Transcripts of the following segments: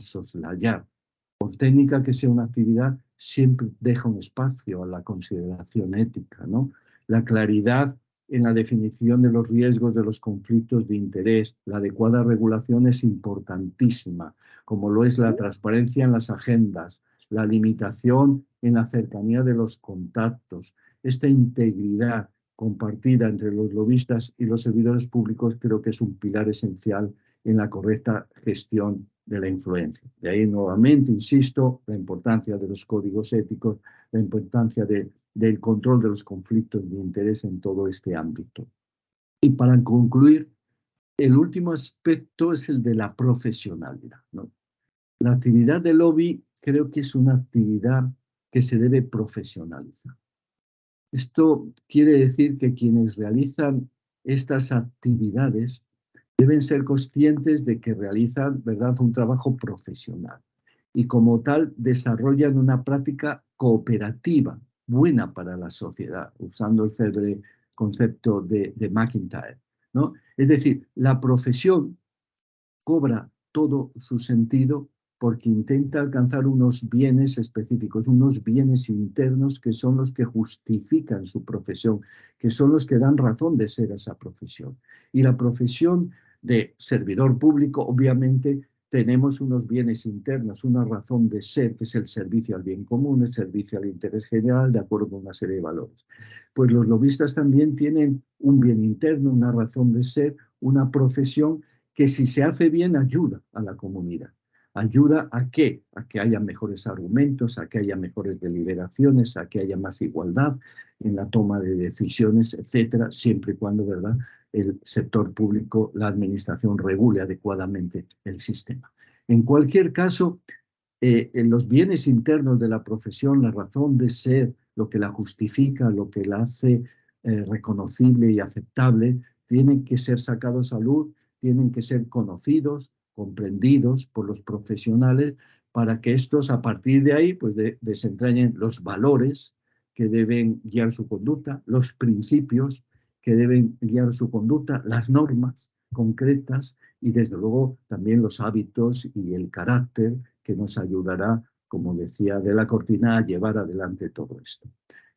soslayar. Por técnica que sea una actividad, siempre deja un espacio a la consideración ética. ¿no? La claridad en la definición de los riesgos de los conflictos de interés, la adecuada regulación es importantísima, como lo es la transparencia en las agendas, la limitación en la cercanía de los contactos, esta integridad compartida entre los lobistas y los servidores públicos creo que es un pilar esencial en la correcta gestión de la influencia. De ahí nuevamente, insisto, la importancia de los códigos éticos, la importancia del control de los conflictos de interés en todo este ámbito. Y para concluir, el último aspecto es el de la profesionalidad. La actividad de lobby creo que es una actividad que se debe profesionalizar. Esto quiere decir que quienes realizan estas actividades deben ser conscientes de que realizan ¿verdad? un trabajo profesional y como tal desarrollan una práctica cooperativa buena para la sociedad, usando el célebre concepto de, de McIntyre. ¿no? Es decir, la profesión cobra todo su sentido porque intenta alcanzar unos bienes específicos, unos bienes internos que son los que justifican su profesión, que son los que dan razón de ser esa profesión. Y la profesión de servidor público, obviamente, tenemos unos bienes internos, una razón de ser, que es el servicio al bien común, el servicio al interés general, de acuerdo con una serie de valores. Pues los lobistas también tienen un bien interno, una razón de ser, una profesión que si se hace bien ayuda a la comunidad ayuda a qué? A que haya mejores argumentos, a que haya mejores deliberaciones, a que haya más igualdad en la toma de decisiones, etcétera, siempre y cuando, ¿verdad?, el sector público, la administración regule adecuadamente el sistema. En cualquier caso, eh, en los bienes internos de la profesión, la razón de ser, lo que la justifica, lo que la hace eh, reconocible y aceptable, tienen que ser sacados a luz, tienen que ser conocidos, comprendidos por los profesionales para que estos a partir de ahí pues desentrañen los valores que deben guiar su conducta, los principios que deben guiar su conducta, las normas concretas y desde luego también los hábitos y el carácter que nos ayudará, como decía de la cortina, a llevar adelante todo esto.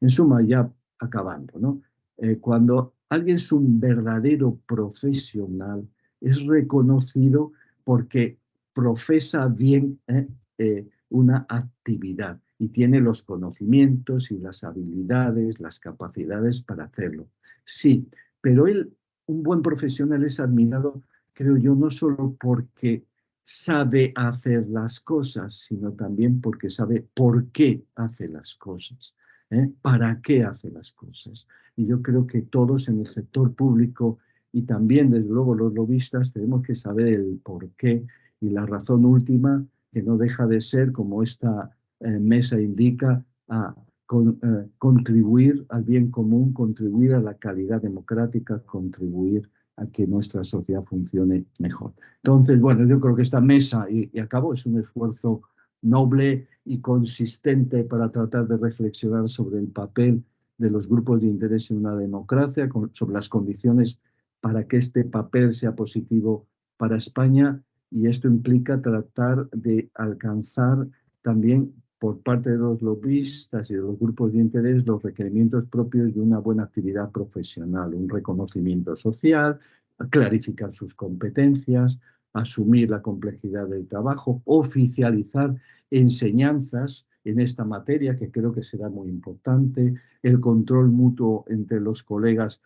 En suma, ya acabando, ¿no? Eh, cuando alguien es un verdadero profesional, es reconocido porque profesa bien eh, eh, una actividad y tiene los conocimientos y las habilidades, las capacidades para hacerlo. Sí, pero él, un buen profesional es admirado, creo yo, no solo porque sabe hacer las cosas, sino también porque sabe por qué hace las cosas, ¿eh? para qué hace las cosas. Y yo creo que todos en el sector público y también, desde luego, los lobistas tenemos que saber el porqué y la razón última, que no deja de ser, como esta eh, mesa indica, a eh, contribuir al bien común, contribuir a la calidad democrática, contribuir a que nuestra sociedad funcione mejor. Entonces, bueno, yo creo que esta mesa, y, y acabo, es un esfuerzo noble y consistente para tratar de reflexionar sobre el papel de los grupos de interés en una democracia, sobre las condiciones para que este papel sea positivo para España y esto implica tratar de alcanzar también por parte de los lobistas y de los grupos de interés los requerimientos propios de una buena actividad profesional, un reconocimiento social, clarificar sus competencias, asumir la complejidad del trabajo, oficializar enseñanzas en esta materia, que creo que será muy importante, el control mutuo entre los colegas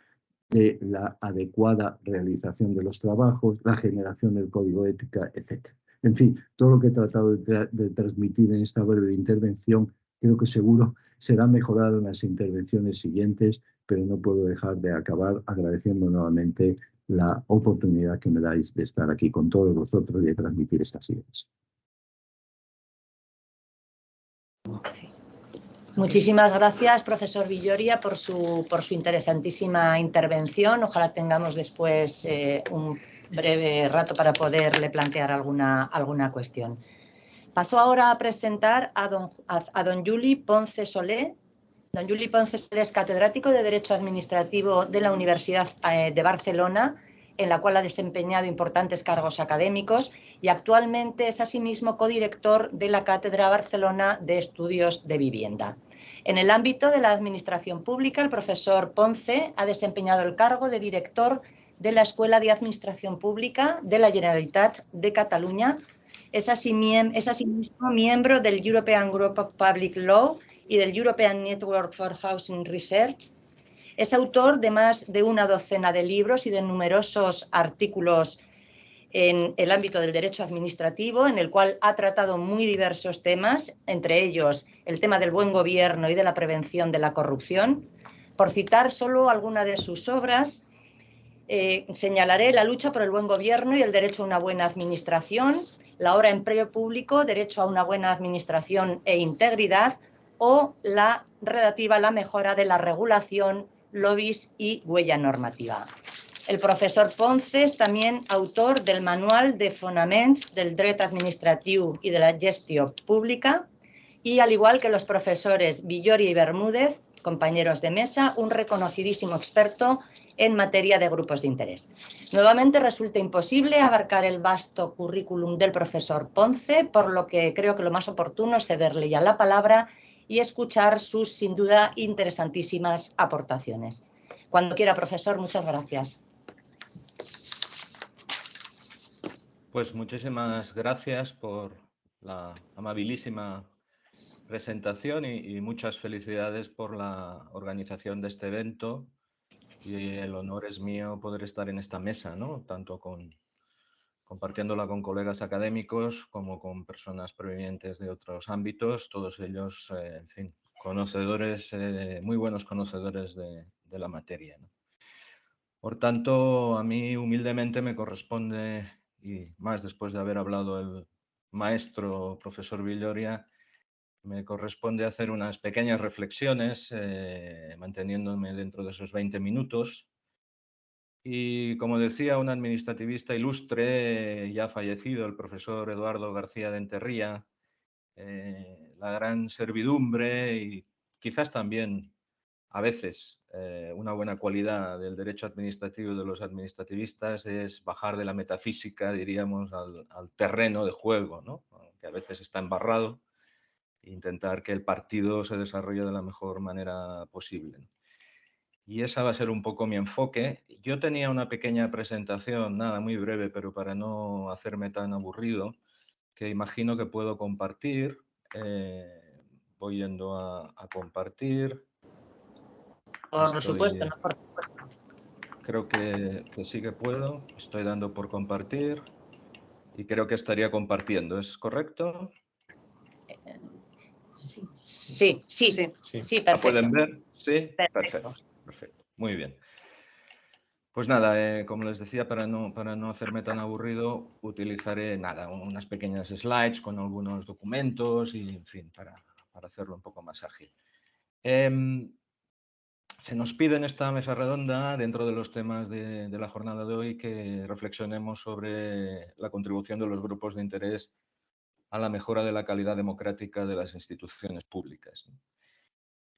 de la adecuada realización de los trabajos, la generación del código ética, etc. En fin, todo lo que he tratado de, transmitir en esta breve intervención creo que seguro será mejorado en las intervenciones siguientes, pero no puedo dejar de acabar agradeciendo nuevamente la oportunidad que me dais de estar aquí con todos vosotros y de transmitir estas ideas. Muchísimas gracias, profesor Villoria, por su, por su interesantísima intervención. Ojalá tengamos después eh, un breve rato para poderle plantear alguna, alguna cuestión. Paso ahora a presentar a don, a, don Juli Ponce Solé. Don Juli Ponce Solé es catedrático de Derecho Administrativo de la Universidad eh, de Barcelona en la cual ha desempeñado importantes cargos académicos y actualmente es asimismo codirector de la Cátedra Barcelona de Estudios de Vivienda. En el ámbito de la administración pública, el profesor Ponce ha desempeñado el cargo de director de la Escuela de Administración Pública de la Generalitat de Cataluña. Es, asimismo miembro del European Group of Public Law y del European Network for Housing Research. Es autor de más de una docena de libros y de numerosos artículos en el ámbito del derecho administrativo, en el cual ha tratado muy diversos temas, entre ellos el tema del buen gobierno y de la prevención de la corrupción. Por citar solo alguna de sus obras, eh, señalaré la lucha por el buen gobierno y el derecho a una buena administración, la hora empleo público, derecho a una buena administración e integridad, o la relativa a la mejora de la regulación, lobbies y huella normativa. El profesor Ponce es también autor del Manual de Fonaments del Dret Administratiu y de la Gestión Pública y, al igual que los profesores Villori y Bermúdez, compañeros de mesa, un reconocidísimo experto en materia de grupos de interés. Nuevamente resulta imposible abarcar el vasto currículum del profesor Ponce, por lo que creo que lo más oportuno es cederle ya la palabra y escuchar sus, sin duda, interesantísimas aportaciones. Cuando quiera, profesor, muchas gracias. Pues muchísimas gracias por la amabilísima presentación y, muchas felicidades por la organización de este evento. Y el honor es mío poder estar en esta mesa, ¿no? tanto compartiéndola con colegas académicos como con personas provenientes de otros ámbitos, todos ellos, eh, en fin, conocedores, eh, muy buenos conocedores de la materia. Por tanto, a mí humildemente me corresponde, y más después de haber hablado el maestro profesor Villoria, me corresponde hacer unas pequeñas reflexiones, eh, manteniéndome dentro de esos 20 minutos. Y como decía un administrativista ilustre, ya fallecido, el profesor Eduardo García de Enterría, eh, la gran servidumbre y quizás también a veces eh, una buena cualidad del derecho administrativo de los administrativistas es bajar de la metafísica, diríamos, al, terreno de juego, que a veces está embarrado intentar que el partido se desarrolle de la mejor manera posible. Y esa va a ser un poco mi enfoque. Yo tenía una pequeña presentación, nada, muy breve, pero para no hacerme tan aburrido, que imagino que puedo compartir. Eh, voy yendo a, compartir. Por supuesto, Creo que, que sí que puedo. Estoy dando por compartir y creo que estaría compartiendo. ¿Es correcto? Sí, sí, sí, sí, perfecto. pueden ver? Sí, perfecto. perfecto. Muy bien. Pues nada, eh, como les decía, para no, para no hacerme tan aburrido, utilizaré nada, unas pequeñas slides con algunos documentos y, en fin, para, para hacerlo un poco más ágil. Em, se nos pide en esta mesa redonda, dentro de los temas de, la jornada de hoy, que reflexionemos sobre la contribución de los grupos de interés a la mejora de la calidad democrática de las instituciones públicas.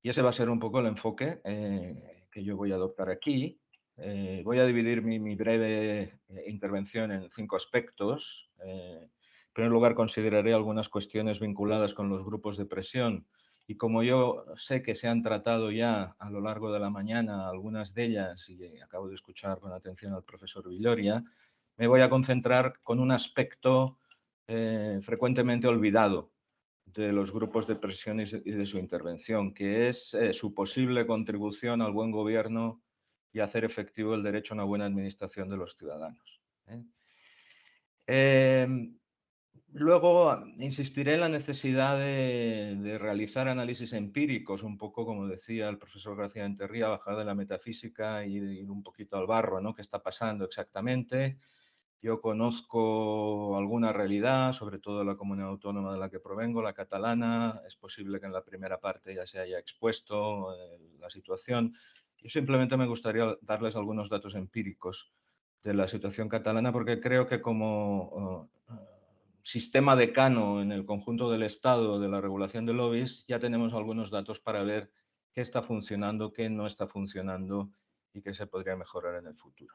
Y ese va a ser un poco el enfoque eh, que yo voy a adoptar aquí. Eh, voy a dividir mi, breve eh, intervención en cinco aspectos. en primer lugar, consideraré algunas cuestiones vinculadas con los grupos de presión y como yo sé que se han tratado ya a lo largo de la mañana algunas de ellas y acabo de escuchar con atención al profesor Villoria, me voy a concentrar con un aspecto eh, frecuentemente olvidado de los grupos de presión y de su intervención, que es eh, su posible contribución al buen gobierno y hacer efectivo el derecho a una buena administración de los ciudadanos. ¿eh? Luego insistiré en la necesidad de, realizar análisis empíricos, un poco como decía el profesor García Enterría, bajar de la metafísica y ir un poquito al barro, ¿no? ¿Qué está pasando exactamente? Yo conozco alguna realidad, sobre todo la comunidad autónoma de la que provengo, la catalana. Es posible que en la primera parte ya se haya expuesto eh, la situación. Yo simplemente me gustaría darles algunos datos empíricos de la situación catalana porque creo que como uh, sistema decano en el conjunto del Estado de la regulación de lobbies ya tenemos algunos datos para ver qué está funcionando, qué no está funcionando y qué se podría mejorar en el futuro.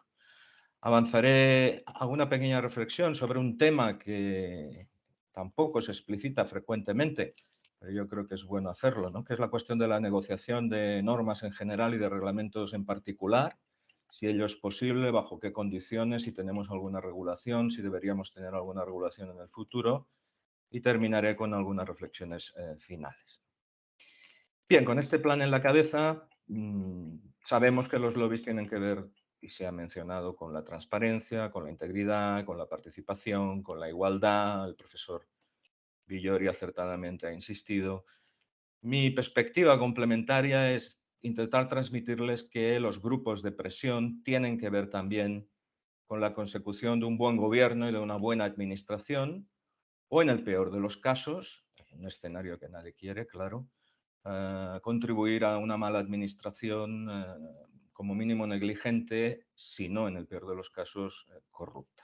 Avanzaré a una pequeña reflexión sobre un tema que tampoco se explicita frecuentemente, pero yo creo que es bueno hacerlo, ¿no? que es la cuestión de la negociación de normas en general y de reglamentos en particular, si ello es posible, bajo qué condiciones, si tenemos alguna regulación, si deberíamos tener alguna regulación en el futuro, y terminaré con algunas reflexiones eh, finales. Bien, con este plan en la cabeza, mm, sabemos que los lobbies tienen que ver y se ha mencionado con la transparencia, con la integridad, con la participación, con la igualdad. El profesor Villori acertadamente ha insistido. Mi perspectiva complementaria es intentar transmitirles que los grupos de presión tienen que ver también con la consecución de un buen gobierno y de una buena administración, o en el peor de los casos, un escenario que nadie quiere, claro, eh, contribuir a una mala administración eh, como mínimo negligente, si no, en el peor de los casos, eh, corrupta.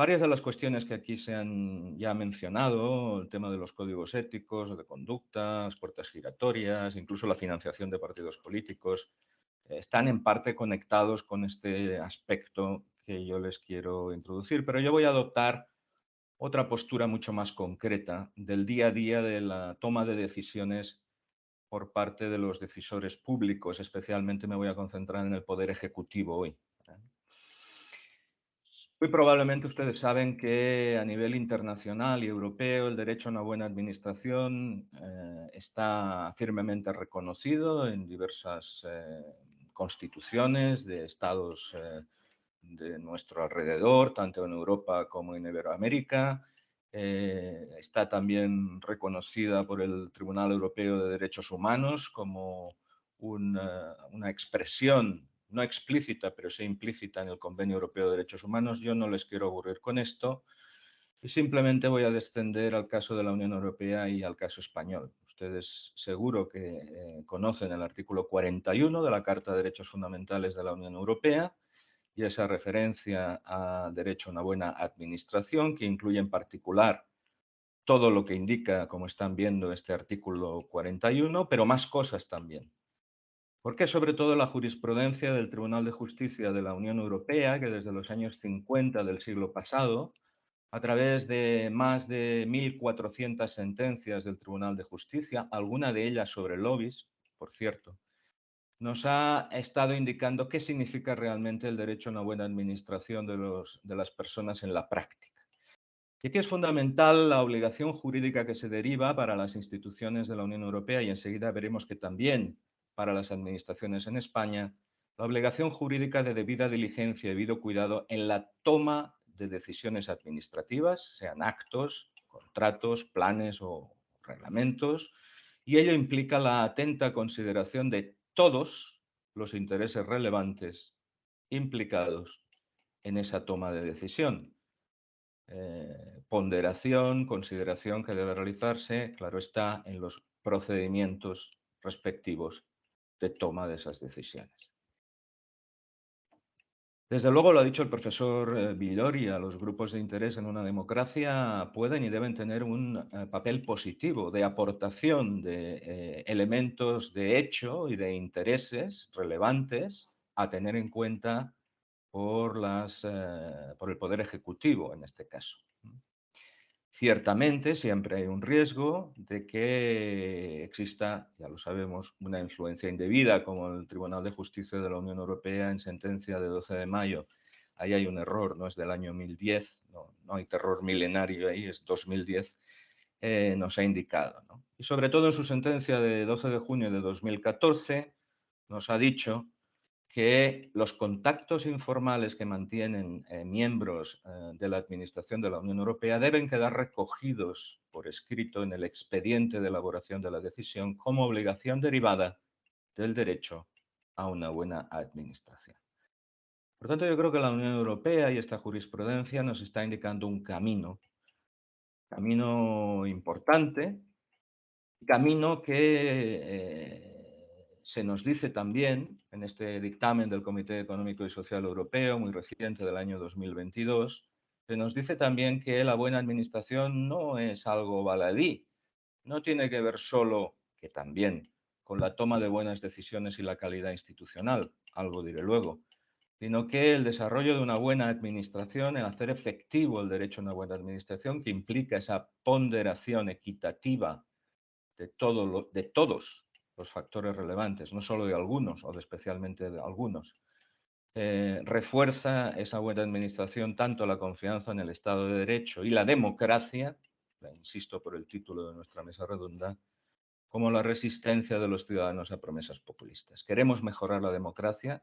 Varias de las cuestiones que aquí se han ya mencionado, el tema de los códigos éticos, de conductas, puertas giratorias, incluso la financiación de partidos políticos, eh, están en parte conectados con este aspecto que yo les quiero introducir, pero yo voy a adoptar otra postura mucho más concreta del día a día de la toma de decisiones por parte de los decisores públicos, especialmente me voy a concentrar en el Poder Ejecutivo hoy. Muy probablemente ustedes saben que a nivel internacional y europeo el derecho a una buena administración eh, está firmemente reconocido en diversas eh, constituciones de estados eh, de nuestro alrededor, tanto en Europa como en Iberoamérica. Está también reconocida por el Tribunal Europeo de Derechos Humanos como una, expresión no explícita, pero sí implícita en el Convenio Europeo de Derechos Humanos. Yo no les quiero aburrir con esto y simplemente voy a descender al caso de la Unión Europea y al caso español. Ustedes seguro que eh, conocen el artículo 41 de la Carta de Derechos Fundamentales de la Unión Europea, y esa referencia a derecho a una buena administración, que incluye en particular todo lo que indica, como están viendo, este artículo 41, pero más cosas también. Porque sobre todo la jurisprudencia del Tribunal de Justicia de la Unión Europea, que desde los años 50 del siglo pasado, a través de más de 1.400 sentencias del Tribunal de Justicia, alguna de ellas sobre lobbies, por cierto, nos ha estado indicando qué significa realmente el derecho a una buena administración de, las personas en la práctica. Y aquí es fundamental la obligación jurídica que se deriva para las instituciones de la Unión Europea y enseguida veremos que también para las administraciones en España, la obligación jurídica de debida diligencia y debido cuidado en la toma de decisiones administrativas, sean actos, contratos, planes o reglamentos, y ello implica la atenta consideración de todos los intereses relevantes implicados en esa toma de decisión. Eh, ponderación, consideración que debe realizarse, claro está, en los procedimientos respectivos de toma de esas decisiones. Desde luego, lo ha dicho el profesor eh, Villoria, los grupos de interés en una democracia pueden y deben tener un eh, papel positivo de aportación de eh, elementos de hecho y de intereses relevantes a tener en cuenta por, el Poder Ejecutivo en este caso. Ciertamente siempre hay un riesgo de que exista, ya lo sabemos, una influencia indebida, como el Tribunal de Justicia de la Unión Europea en sentencia de 12 de mayo. Ahí hay un error, no es del año 1010, no, hay terror milenario ahí, es 2010, eh, nos ha indicado. Y sobre todo en su sentencia de 12 de junio de 2014 nos ha dicho que los contactos informales que mantienen eh, miembros eh, de la Administración de la Unión Europea deben quedar recogidos por escrito en el expediente de elaboración de la decisión como obligación derivada del derecho a una buena administración. Por tanto, yo creo que la Unión Europea y esta jurisprudencia nos está indicando un camino, camino importante, camino que eh, se nos dice también en este dictamen del Comité Económico y Social Europeo, muy reciente del año 2022, se nos dice también que la buena administración no es algo baladí, no tiene que ver solo, que también, con la toma de buenas decisiones y la calidad institucional, algo diré luego, sino que el desarrollo de una buena administración, el hacer efectivo el derecho a una buena administración, que implica esa ponderación equitativa de, de todos los factores relevantes, no solo de algunos o de especialmente de algunos, eh, refuerza esa buena administración tanto la confianza en el Estado de Derecho y la democracia, insisto por el título de nuestra mesa redonda, como la resistencia de los ciudadanos a promesas populistas. Queremos mejorar la democracia,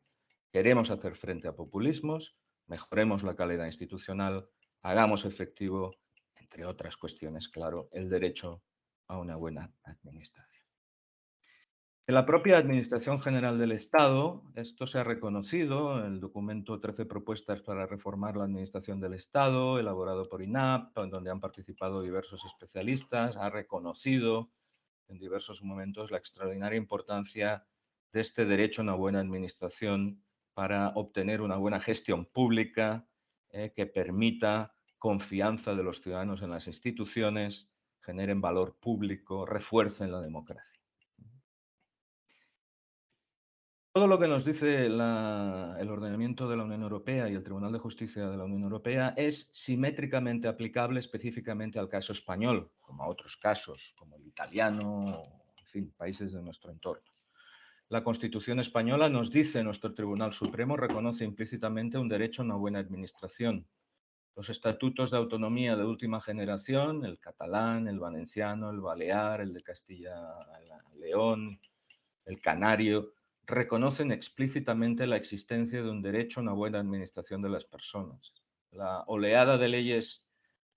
queremos hacer frente a populismos, mejoremos la calidad institucional, hagamos efectivo, entre otras cuestiones, claro, el derecho a una buena administración. En la propia Administración General del Estado, esto se ha reconocido, en el documento 13 propuestas para reformar la Administración del Estado, elaborado por INAP, en donde han participado diversos especialistas, ha reconocido en diversos momentos la extraordinaria importancia de este derecho a una buena administración para obtener una buena gestión pública eh, que permita confianza de los ciudadanos en las instituciones, generen valor público, refuercen la democracia. Todo lo que nos dice el ordenamiento de la Unión Europea y el Tribunal de Justicia de la Unión Europea es simétricamente aplicable específicamente al caso español, como a otros casos, como el italiano, en fin, países de nuestro entorno. La Constitución española nos dice, nuestro Tribunal Supremo reconoce implícitamente un derecho a una buena administración. Los estatutos de autonomía de última generación, el catalán, el valenciano, el balear, el de Castilla-León, el canario, reconocen explícitamente la existencia de un derecho a una buena administración de las personas. La oleada de leyes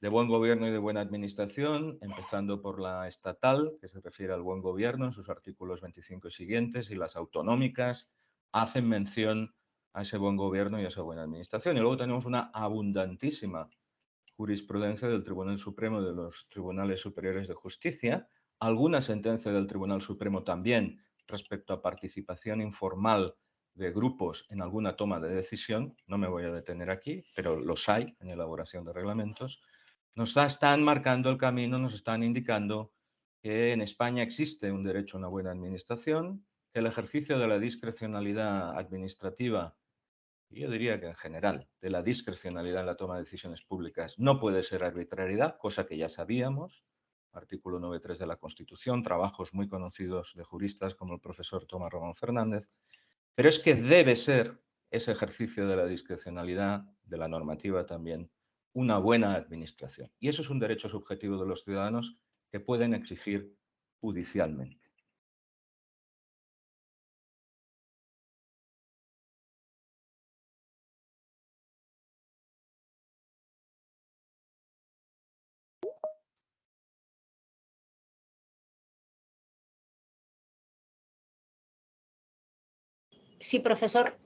de buen gobierno y de buena administración, empezando por la estatal, que se refiere al buen gobierno en sus artículos 25 y siguientes, y las autonómicas, hacen mención a ese buen gobierno y a esa buena administración. Y luego tenemos una abundantísima jurisprudencia del Tribunal Supremo y de los Tribunales Superiores de Justicia, alguna sentencia del Tribunal Supremo también respecto a participación informal de grupos en alguna toma de decisión, no me voy a detener aquí, pero los hay en elaboración de reglamentos, nos están marcando el camino, nos están indicando que en España existe un derecho a una buena administración, que el ejercicio de la discrecionalidad administrativa, y yo diría que en general, de la discrecionalidad en la toma de decisiones públicas no puede ser arbitrariedad, cosa que ya sabíamos, artículo 9.3 de la Constitución, trabajos muy conocidos de juristas como el profesor Tomás Román Fernández, pero es que debe ser ese ejercicio de la discrecionalidad, de la normativa también, una buena administración. Y eso es un derecho subjetivo de los ciudadanos que pueden exigir judicialmente. Sí, profesor.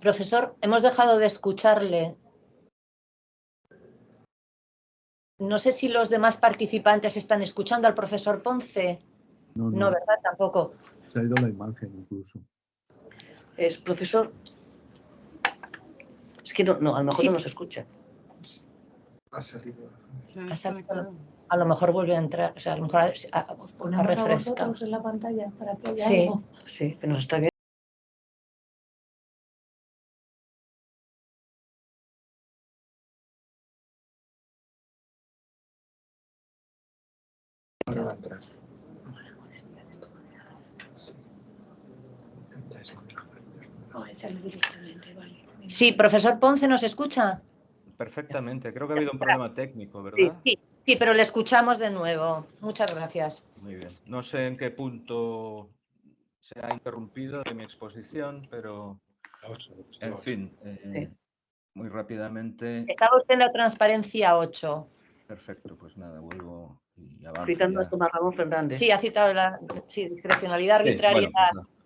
Profesor, hemos dejado de escucharle. No sé si los demás participantes están escuchando al profesor Ponce. No, ¿verdad? Tampoco. Se ha ido la imagen incluso. Es profesor. Es que no, no a lo mejor no nos escucha. Ha salido. Ha salido a lo mejor vuelve a entrar, o sea, a lo mejor a, a, a refrescar. en la pantalla para que haya sí. algo. Sí, que nos está bien. Ahora va a entrar. Sí, profesor Ponce, ¿nos escucha? Perfectamente, creo que ha habido un problema técnico, ¿verdad? Sí, sí, pero le escuchamos de nuevo. Muchas gracias. Muy bien. No sé en qué punto se ha interrumpido de mi exposición, pero en fin, eh, muy rápidamente. Estaba usted en la transparencia 8. Perfecto, pues nada, vuelvo y avanzo. Citando ya. a Tomás Ramón Fernández. Sí, ha citado la sí, discrecionalidad Sí, arbitraria. bueno, pues.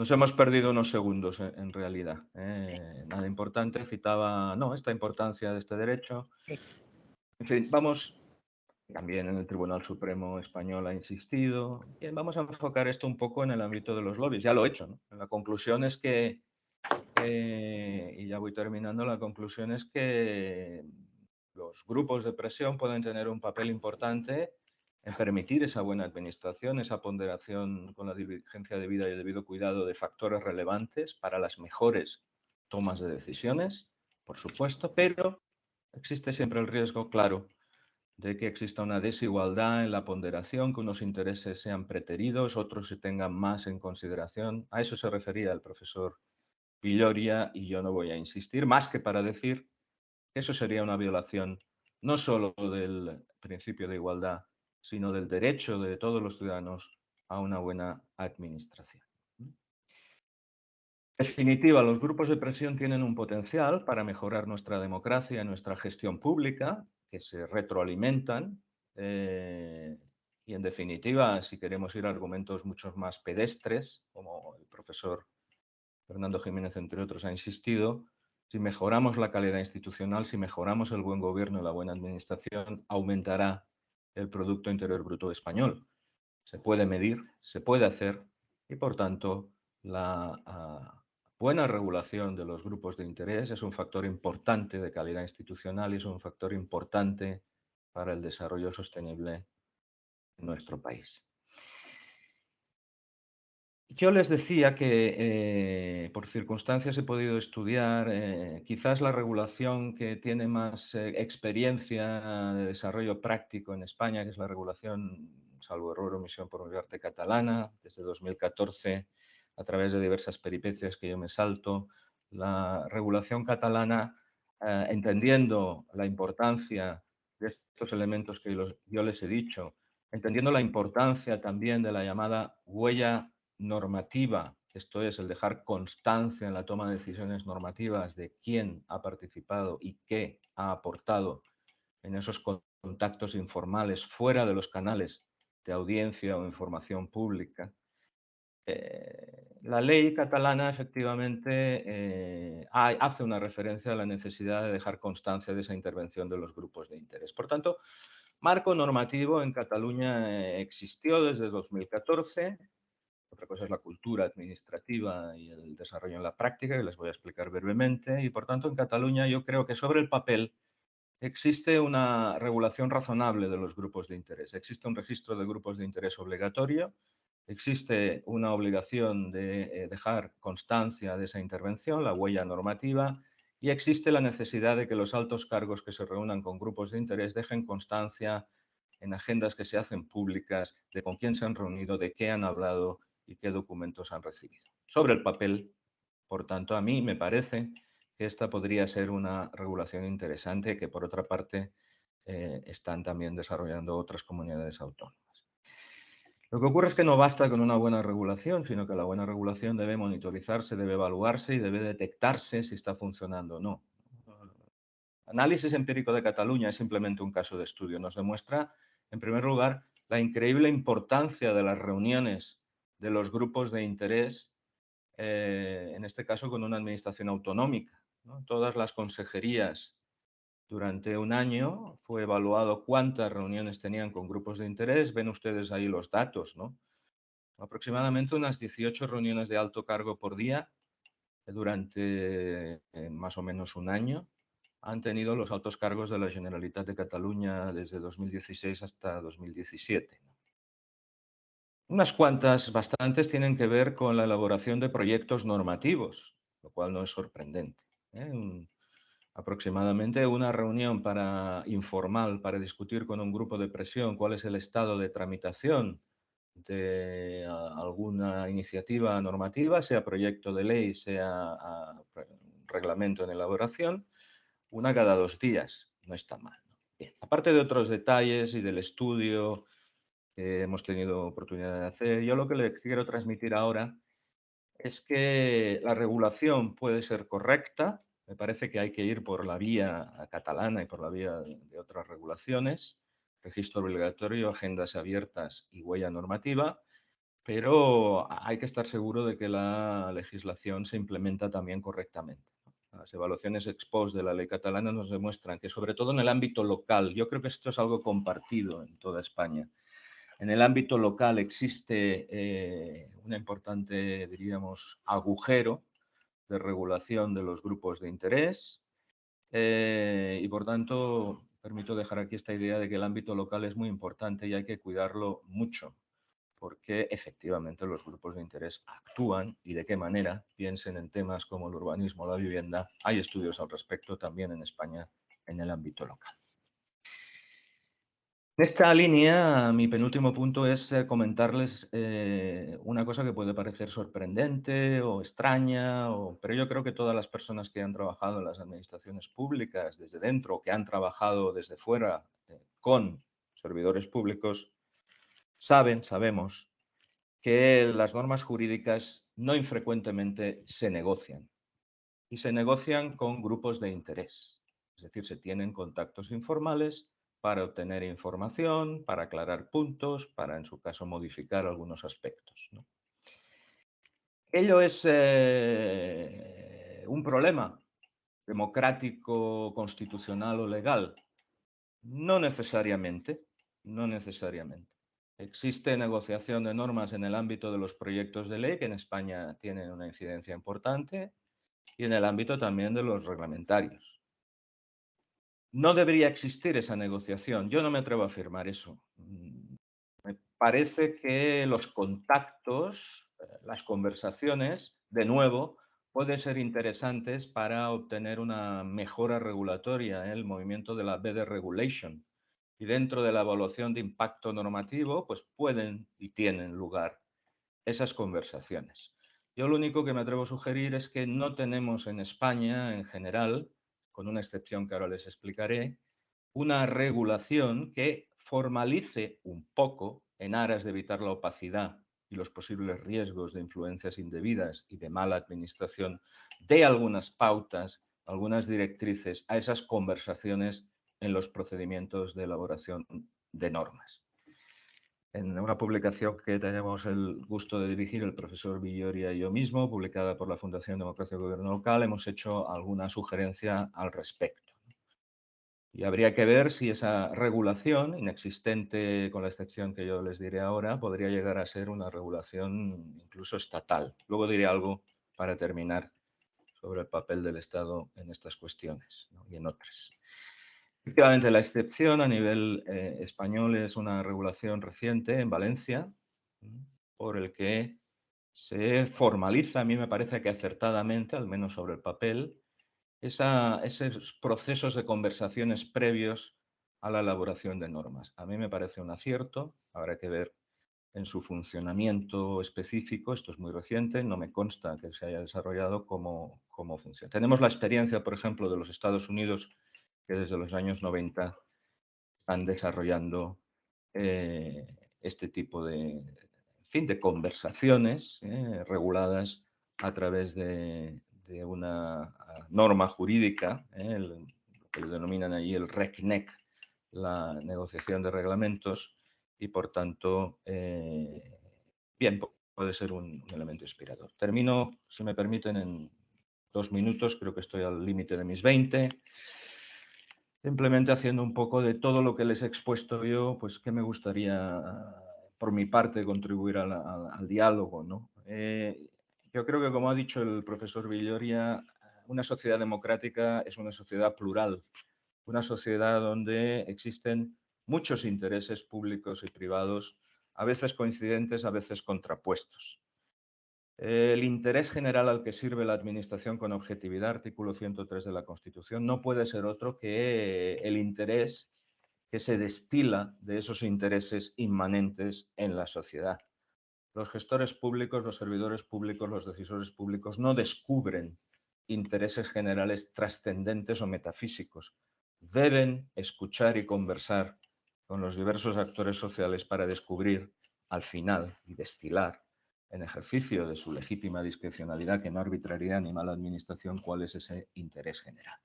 Nos hemos perdido unos segundos en, en realidad. ¿eh? Nada importante, citaba no, esta importancia de este derecho. En fin, vamos, también en el Tribunal Supremo Español ha insistido. Bien, vamos a enfocar esto un poco en el ámbito de los lobbies. Ya lo he hecho. ¿no? La conclusión es que, eh, y ya voy terminando, la conclusión es que los grupos de presión pueden tener un papel importante en permitir esa buena administración, esa ponderación con la diligencia de vida y el debido cuidado de factores relevantes para las mejores tomas de decisiones, por supuesto, pero existe siempre el riesgo, claro, de que exista una desigualdad en la ponderación, que unos intereses sean preteridos, otros se tengan más en consideración. A eso se refería el profesor Villoria y yo no voy a insistir, más que para decir que eso sería una violación no solo del principio de igualdad, sino del derecho de todos los ciudadanos a una buena administración. En definitiva, los grupos de presión tienen un potencial para mejorar nuestra democracia y nuestra gestión pública, que se retroalimentan. Eh, y en definitiva, si queremos ir a argumentos mucho más pedestres, como el profesor Fernando Jiménez, entre otros, ha insistido, si mejoramos la calidad institucional, si mejoramos el buen gobierno y la buena administración, aumentará el Producto Interior Bruto español. Se puede medir, se puede hacer y, por tanto, la ah, buena regulación de los grupos de interés es un factor importante de calidad institucional y es un factor importante para el desarrollo sostenible en nuestro país. Yo les decía que eh, por circunstancias he podido estudiar eh, quizás la regulación que tiene más eh, experiencia de desarrollo práctico en España, que es la regulación, salvo error omisión por mi parte, catalana, desde 2014, a través de diversas peripecias que yo me salto. La regulación catalana, entendiendo la importancia de estos elementos que yo les he dicho, entendiendo la importancia también de la llamada huella normativa, esto es, el dejar constancia en la toma de decisiones normativas de quién ha participado y qué ha aportado en esos contactos informales fuera de los canales de audiencia o información pública. Eh, la ley catalana efectivamente eh, hace una referencia a la necesidad de dejar constancia de esa intervención de los grupos de interés. Por tanto, marco normativo en Cataluña existió desde 2014, otra cosa es la cultura administrativa y el desarrollo en la práctica, que les voy a explicar brevemente. Y por tanto, en Cataluña yo creo que sobre el papel existe una regulación razonable de los grupos de interés. Existe un registro de grupos de interés obligatorio, existe una obligación de eh, dejar constancia de esa intervención, la huella normativa, y existe la necesidad de que los altos cargos que se reúnan con grupos de interés dejen constancia en agendas que se hacen públicas de con quién se han reunido, de qué han hablado y qué documentos han recibido. Sobre el papel, por tanto, a mí me parece que esta podría ser una regulación interesante que, por otra parte, eh, están también desarrollando otras comunidades autónomas. Lo que ocurre es que no basta con una buena regulación, sino que la buena regulación debe monitorizarse, debe evaluarse y debe detectarse si está funcionando o no. Análisis empírico de Cataluña es simplemente un caso de estudio. Nos demuestra, en primer lugar, la increíble importancia de las reuniones de los grupos de interés, eh, en este caso con una administración autonómica. Todas las consejerías durante un año fue evaluado cuántas reuniones tenían con grupos de interés. Ven ustedes ahí los datos, ¿no? Aproximadamente unas 18 reuniones de alto cargo por día durante eh, más o menos un año han tenido los altos cargos de la Generalitat de Cataluña desde 2016 hasta 2017. Unas cuantas, bastantes, tienen que ver con la elaboración de proyectos normativos, lo cual no es sorprendente. ¿eh? aproximadamente una reunión para, informal para discutir con un grupo de presión cuál es el estado de tramitación de alguna iniciativa normativa, sea proyecto de ley, sea reglamento en elaboración, una cada dos días. No está mal. Aparte de otros detalles y del estudio hemos tenido oportunidad de hacer. Yo lo que le quiero transmitir ahora es que la regulación puede ser correcta, me parece que hay que ir por la vía catalana y por la vía de otras regulaciones, registro obligatorio, agendas abiertas y huella normativa, pero hay que estar seguro de que la legislación se implementa también correctamente. Las evaluaciones ex post de la ley catalana nos demuestran que, sobre todo en el ámbito local, yo creo que esto es algo compartido en toda España, en el ámbito local existe eh, un importante, diríamos, agujero de regulación de los grupos de interés eh, y, por tanto, permito dejar aquí esta idea de que el ámbito local es muy importante y hay que cuidarlo mucho, porque efectivamente los grupos de interés actúan y de qué manera piensen en temas como el urbanismo la vivienda. Hay estudios al respecto también en España en el ámbito local. En esta línea, mi penúltimo punto es eh, comentarles eh, una cosa que puede parecer sorprendente o extraña, pero yo creo que todas las personas que han trabajado en las administraciones públicas desde dentro que han trabajado desde fuera eh, con servidores públicos, saben, sabemos, que las normas jurídicas no infrecuentemente se negocian y se negocian con grupos de interés. Es decir, se tienen contactos informales para obtener información, para aclarar puntos, para en su caso modificar algunos aspectos. Ello es eh, un problema democrático, constitucional o legal. No necesariamente, no necesariamente. Existe negociación de normas en el ámbito de los proyectos de ley, que en España tienen una incidencia importante, y en el ámbito también de los reglamentarios. No debería existir esa negociación. Yo no me atrevo a afirmar eso. Mm, me parece que los contactos, eh, las conversaciones, de nuevo, pueden ser interesantes para obtener una mejora regulatoria en el movimiento de la Better Regulation. Y dentro de la evaluación de impacto normativo, pues pueden y tienen lugar esas conversaciones. Yo lo único que me atrevo a sugerir es que no tenemos en España, en general, con una excepción que ahora les explicaré, una regulación que formalice un poco, en aras de evitar la opacidad y los posibles riesgos de influencias indebidas y de mala administración, de algunas pautas, algunas directrices a esas conversaciones en los procedimientos de elaboración de normas. En una publicación que tenemos el gusto de dirigir el profesor Villoria y yo mismo, publicada por la Fundación Democracia y Gobierno Local, hemos hecho alguna sugerencia al respecto. Y habría que ver si esa regulación, inexistente con la excepción que yo les diré ahora, podría llegar a ser una regulación incluso estatal. Luego diré algo para terminar sobre el papel del Estado en estas cuestiones y en otras. Efectivamente, la excepción a nivel eh, español es una regulación reciente en Valencia, por el que se formaliza, a mí me parece que acertadamente, al menos sobre el papel, esos procesos de conversaciones previos a la elaboración de normas. A mí me parece un acierto, habrá que ver en su funcionamiento específico, esto es muy reciente, no me consta que se haya desarrollado cómo, cómo funciona. Tenemos la experiencia, por ejemplo, de los Estados Unidos que desde los años 90 están desarrollando eh, este tipo de, fin, de conversaciones eh, reguladas a través de, una ah, norma jurídica, eh, lo que le denominan allí el RECNEC, la negociación de reglamentos, y por tanto, bien, puede ser un, un elemento inspirador. Termino, si me permiten, en dos minutos, creo que estoy al límite de mis 20 simplemente haciendo un poco de todo lo que les he expuesto yo, pues que me gustaría, por mi parte, contribuir al, diálogo. ¿no? Eh, yo creo que, como ha dicho el profesor Villoria, una sociedad democrática es una sociedad plural, una sociedad donde existen muchos intereses públicos y privados, a veces coincidentes, a veces contrapuestos. El interés general al que sirve la Administración con objetividad, artículo 103 de la Constitución, no puede ser otro que el interés que se destila de esos intereses inmanentes en la sociedad. Los gestores públicos, los servidores públicos, los decisores públicos no descubren intereses generales trascendentes o metafísicos. Deben escuchar y conversar con los diversos actores sociales para descubrir al final y destilar en ejercicio de su legítima discrecionalidad, que no arbitrariedad ni mala administración, cuál es ese interés general.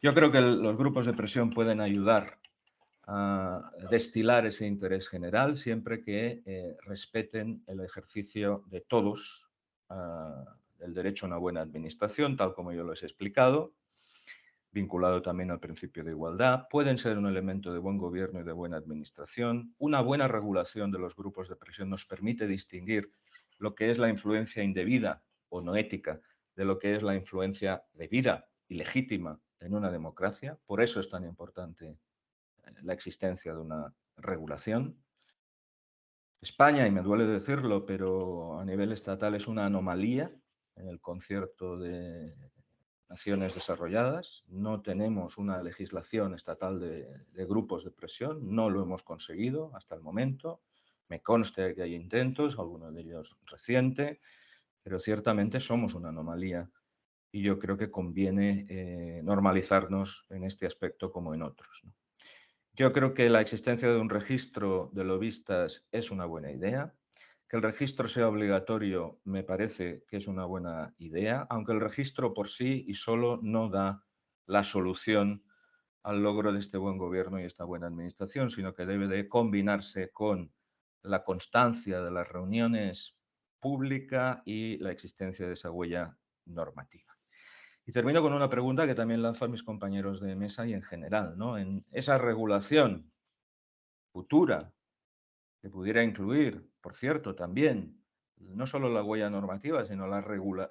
Yo creo que los grupos de presión pueden ayudar a destilar ese interés general siempre que eh, respeten el ejercicio de todos ah, el derecho a una buena administración, tal como yo lo he explicado, vinculado también al principio de igualdad, pueden ser un elemento de buen gobierno y de buena administración. Una buena regulación de los grupos de presión nos permite distinguir lo que es la influencia indebida o no ética de lo que es la influencia debida y legítima en una democracia, por eso es tan importante eh, la existencia de una regulación. España, y me duele decirlo, pero a nivel estatal es una anomalía en el concierto de naciones desarrolladas. No tenemos una legislación estatal de, de grupos de presión, no lo hemos conseguido hasta el momento. Me consta que hay intentos, algunos de ellos reciente, pero ciertamente somos una anomalía y yo creo que conviene eh, normalizarnos en este aspecto como en otros. Yo creo que la existencia de un registro de lobistas es una buena idea. Que el registro sea obligatorio me parece que es una buena idea, aunque el registro por sí y solo no da la solución al logro de este buen gobierno y esta buena administración, sino que debe de combinarse con la constancia de las reuniones públicas y la existencia de esa huella normativa. Y termino con una pregunta que también lanzo a mis compañeros de mesa y en general. ¿no? En esa regulación futura que pudiera incluir, por cierto, también no solo la huella normativa, sino la,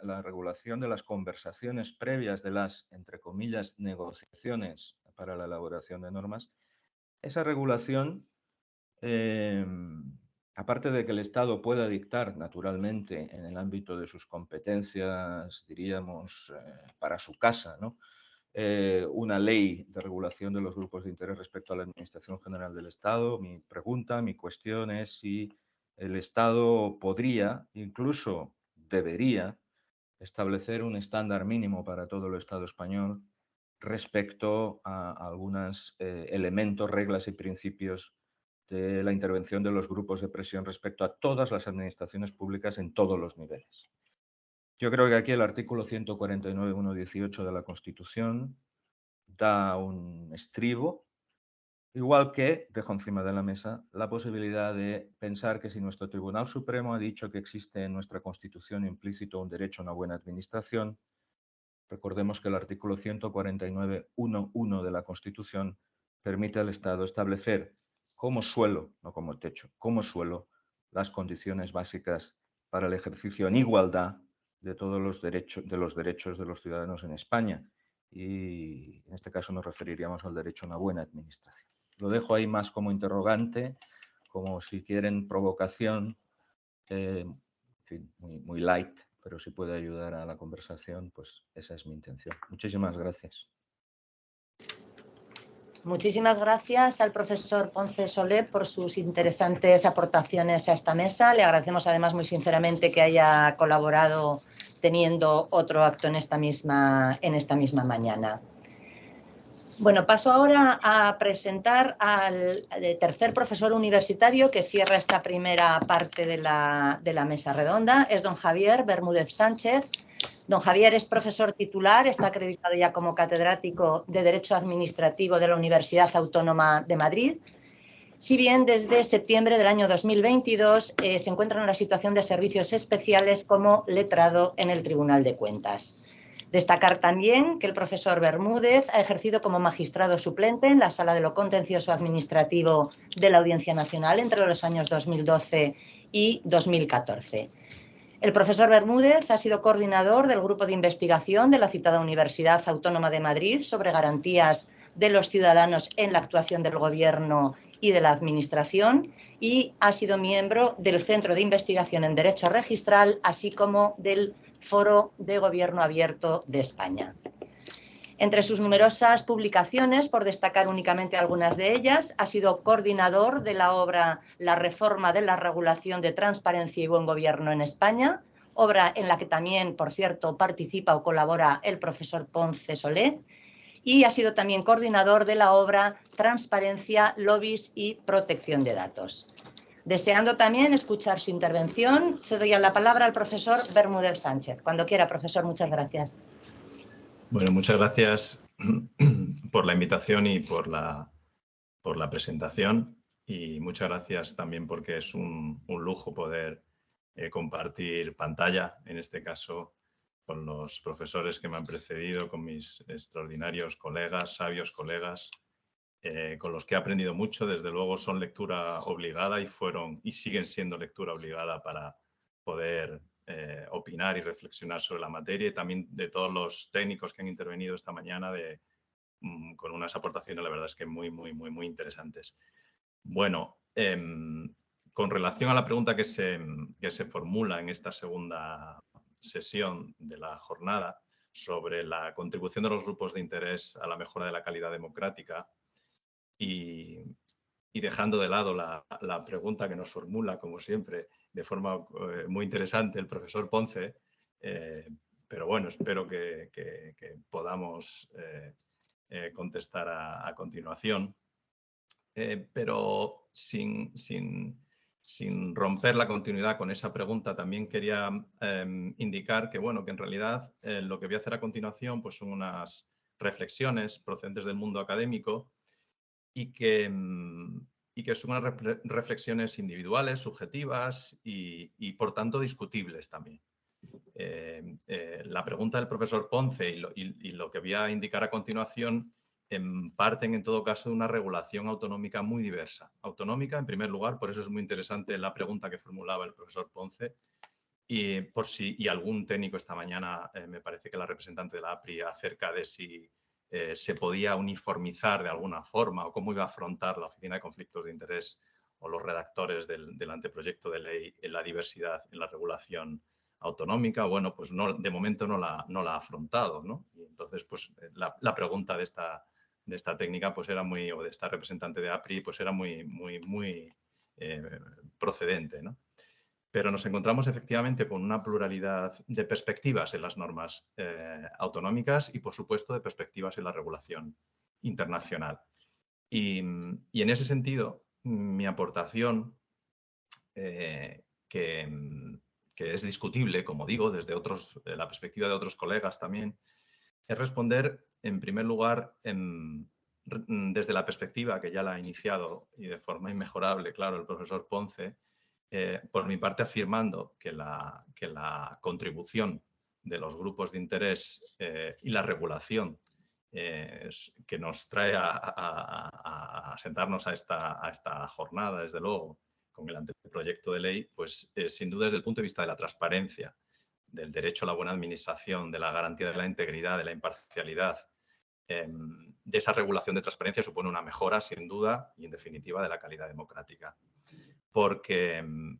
la regulación de las conversaciones previas de las, entre comillas, negociaciones para la elaboración de normas, esa regulación em, aparte de que el Estado pueda dictar naturalmente en el ámbito de sus competencias, diríamos, eh, para su casa, eh, una ley de regulación de los grupos de interés respecto a la Administración General del Estado, mi pregunta, mi cuestión es si el Estado podría, incluso debería, establecer un estándar mínimo para todo el Estado español respecto a algunos eh, elementos, reglas y principios de la intervención de los grupos de presión respecto a todas las administraciones públicas en todos los niveles. Yo creo que aquí el artículo 149.1.18 de la Constitución da un estribo, igual que, dejo encima de la mesa, la posibilidad de pensar que si nuestro Tribunal Supremo ha dicho que existe en nuestra Constitución implícito un derecho a una buena administración, recordemos que el artículo 149.1.1 de la Constitución permite al Estado establecer como suelo, no como techo, como suelo, las condiciones básicas para el ejercicio en igualdad de todos los derechos de los derechos de los ciudadanos en España. Y en este caso nos referiríamos al derecho a una buena administración. Lo dejo ahí más como interrogante, como si quieren provocación, eh, muy, muy light, pero si puede ayudar a la conversación, pues esa es mi intención. Muchísimas gracias. Muchísimas gracias al profesor Ponce Solé por sus interesantes aportaciones a esta mesa. Le agradecemos además muy sinceramente que haya colaborado teniendo otro acto en esta misma, en esta misma mañana. Bueno, paso ahora a presentar al tercer profesor universitario que cierra esta primera parte de la, de la mesa redonda. Es don Javier Bermúdez Sánchez, Don Javier es profesor titular, está acreditado ya como catedrático de Derecho Administrativo de la Universidad Autónoma de Madrid. Si bien desde septiembre del año 2022 eh, se encuentra en la situación de servicios especiales como letrado en el Tribunal de Cuentas. Destacar también que el profesor Bermúdez ha ejercido como magistrado suplente en la Sala de lo Contencioso Administrativo de la Audiencia Nacional entre los años 2012 y 2014. El profesor Bermúdez ha sido coordinador del grupo de investigación de la citada Universidad Autónoma de Madrid sobre garantías de los ciudadanos en la actuación del Gobierno y de la Administración y ha sido miembro del Centro de Investigación en Derecho Registral, así como del Foro de Gobierno Abierto de España. Entre sus numerosas publicaciones, por destacar únicamente algunas de ellas, ha sido coordinador de la obra La reforma de la regulación de transparencia y buen gobierno en España, obra en la que también, por cierto, participa o colabora el profesor Ponce Solé, y ha sido también coordinador de la obra Transparencia, Lobbies y Protección de Datos. Deseando también escuchar su intervención, cedo ya la palabra al profesor Bermúdez Sánchez. Cuando quiera, profesor, muchas gracias. Bueno, muchas gracias por la invitación y por la, por la presentación y muchas gracias también porque es un, lujo poder eh, compartir pantalla, en este caso con los profesores que me han precedido, con mis extraordinarios colegas, sabios colegas, eh, con los que he aprendido mucho. Desde luego son lectura obligada y fueron y siguen siendo lectura obligada para poder eh, opinar y reflexionar sobre la materia y también de todos los técnicos que han intervenido esta mañana de mm, con unas aportaciones, la verdad es que muy, muy, muy, muy interesantes. Bueno, em, con relación a la pregunta que se, que se formula en esta segunda sesión de la jornada sobre la contribución de los grupos de interés a la mejora de la calidad democrática y, dejando de lado la, pregunta que nos formula, como siempre, de forma eh, muy interesante el profesor Ponce, eh, pero bueno, espero que, podamos eh, contestar a, continuación. pero sin, sin, sin romper la continuidad con esa pregunta, también quería em, indicar que, bueno, que en realidad lo que voy a hacer a continuación pues, son unas reflexiones procedentes del mundo académico y que, em, y que son unas reflexiones individuales, subjetivas y, por tanto discutibles también. Em, eh, la pregunta del profesor Ponce y lo que voy a indicar a continuación parten en todo caso de una regulación autonómica muy diversa. Autonómica, en primer lugar, por eso es muy interesante la pregunta que formulaba el profesor Ponce, y por si y algún técnico esta mañana, eh, me parece que la representante de la APRI, acerca de si eh, se podía uniformizar de alguna forma o cómo iba a afrontar la Oficina de Conflictos de Interés o los redactores del, anteproyecto de ley en la diversidad en la regulación autonómica. Bueno, pues no, de momento no la, no la ha afrontado. ¿no? Y entonces, pues eh, la pregunta de esta de esta técnica pues era muy, o de esta representante de APRI, pues era muy, muy, muy eh, procedente. ¿no? Pero nos encontramos efectivamente con una pluralidad de perspectivas en las normas eh, autonómicas y, por supuesto, de perspectivas en la regulación internacional. Y, en ese sentido, mi aportación, eh, que, es discutible, como digo, desde otros, la perspectiva de otros colegas también, es responder, en primer lugar, desde la perspectiva que ya la ha iniciado y de forma inmejorable, claro, el profesor Ponce, eh, por mi parte afirmando que la, que la, contribución de los grupos de interés eh, y la regulación eh, que nos trae a, sentarnos a esta, a esta, jornada, desde luego, con el anteproyecto de ley, pues sin duda desde el punto de vista de la transparencia, del derecho a la buena administración, de la garantía de la integridad, de la imparcialidad, em, de esa regulación de transparencia supone una mejora, sin duda, y en definitiva, de la calidad democrática. Porque, em,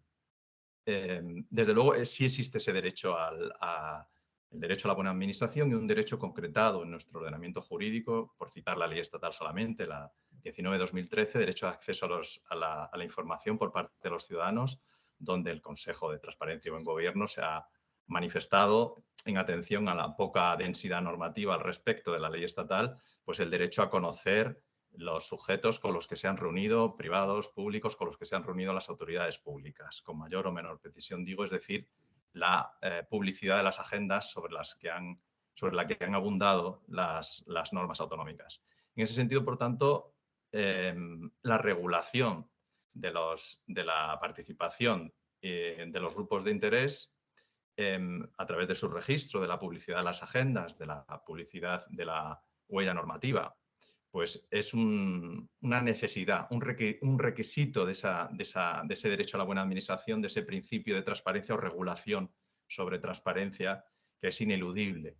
em, desde luego, eh, sí existe ese derecho al, a, el derecho a la buena administración y un derecho concretado en nuestro ordenamiento jurídico, por citar la ley estatal solamente, la 19-2013, derecho de acceso a, la, a, la, información por parte de los ciudadanos, donde el Consejo de Transparencia y Buen Gobierno se ha manifestado en atención a la poca densidad normativa al respecto de la ley estatal, pues el derecho a conocer los sujetos con los que se han reunido, privados, públicos, con los que se han reunido las autoridades públicas, con mayor o menor precisión, digo, es decir, la eh, publicidad de las agendas sobre, las que han, sobre la que han abundado las, las normas autonómicas. En ese sentido, por tanto, em, la regulación de, los, de la participación eh, de los grupos de interés Em, a través de su registro, de la publicidad de las agendas, de la publicidad de la huella normativa, pues es una necesidad, un, requisito de, ese derecho a la buena administración, de ese principio de transparencia o regulación sobre transparencia que es ineludible.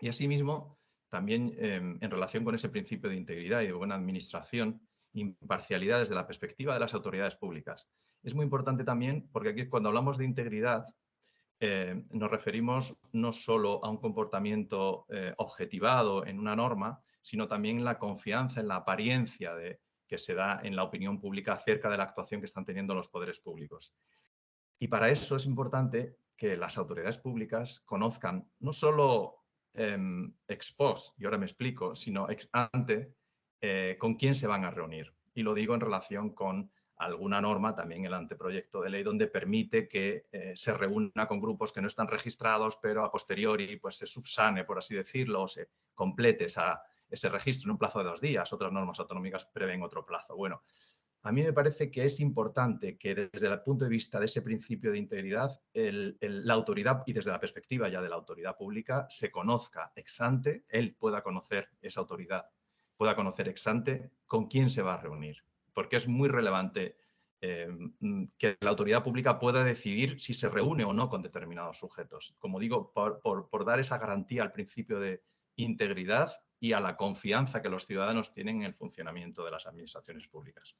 Y asimismo, también em, en relación con ese principio de integridad y de buena administración, imparcialidad desde la perspectiva de las autoridades públicas. Es muy importante también porque aquí cuando hablamos de integridad eh, nos referimos no solo a un comportamiento eh, objetivado en una norma, sino también la confianza en la apariencia de, que se da en la opinión pública acerca de la actuación que están teniendo los poderes públicos. Y para eso es importante que las autoridades públicas conozcan no solo em, ex post, y ahora me explico, sino ex ante, eh, con quién se van a reunir. Y lo digo en relación con alguna norma, también el anteproyecto de ley, donde permite que eh, se reúna con grupos que no están registrados, pero a posteriori pues, se subsane, por así decirlo, o se complete ese registro en un plazo de dos días. Otras normas autonómicas prevén otro plazo. Bueno, a mí me parece que es importante que desde el punto de vista de ese principio de integridad, la autoridad, y desde la perspectiva ya de la autoridad pública, se conozca ex ante, él pueda conocer esa autoridad, pueda conocer ex ante con quién se va a reunir porque es muy relevante eh, mm, que la autoridad pública pueda decidir si se reúne o no con determinados sujetos. Como digo, por, dar esa garantía al principio de integridad y a la confianza que los ciudadanos tienen en el funcionamiento de las administraciones públicas.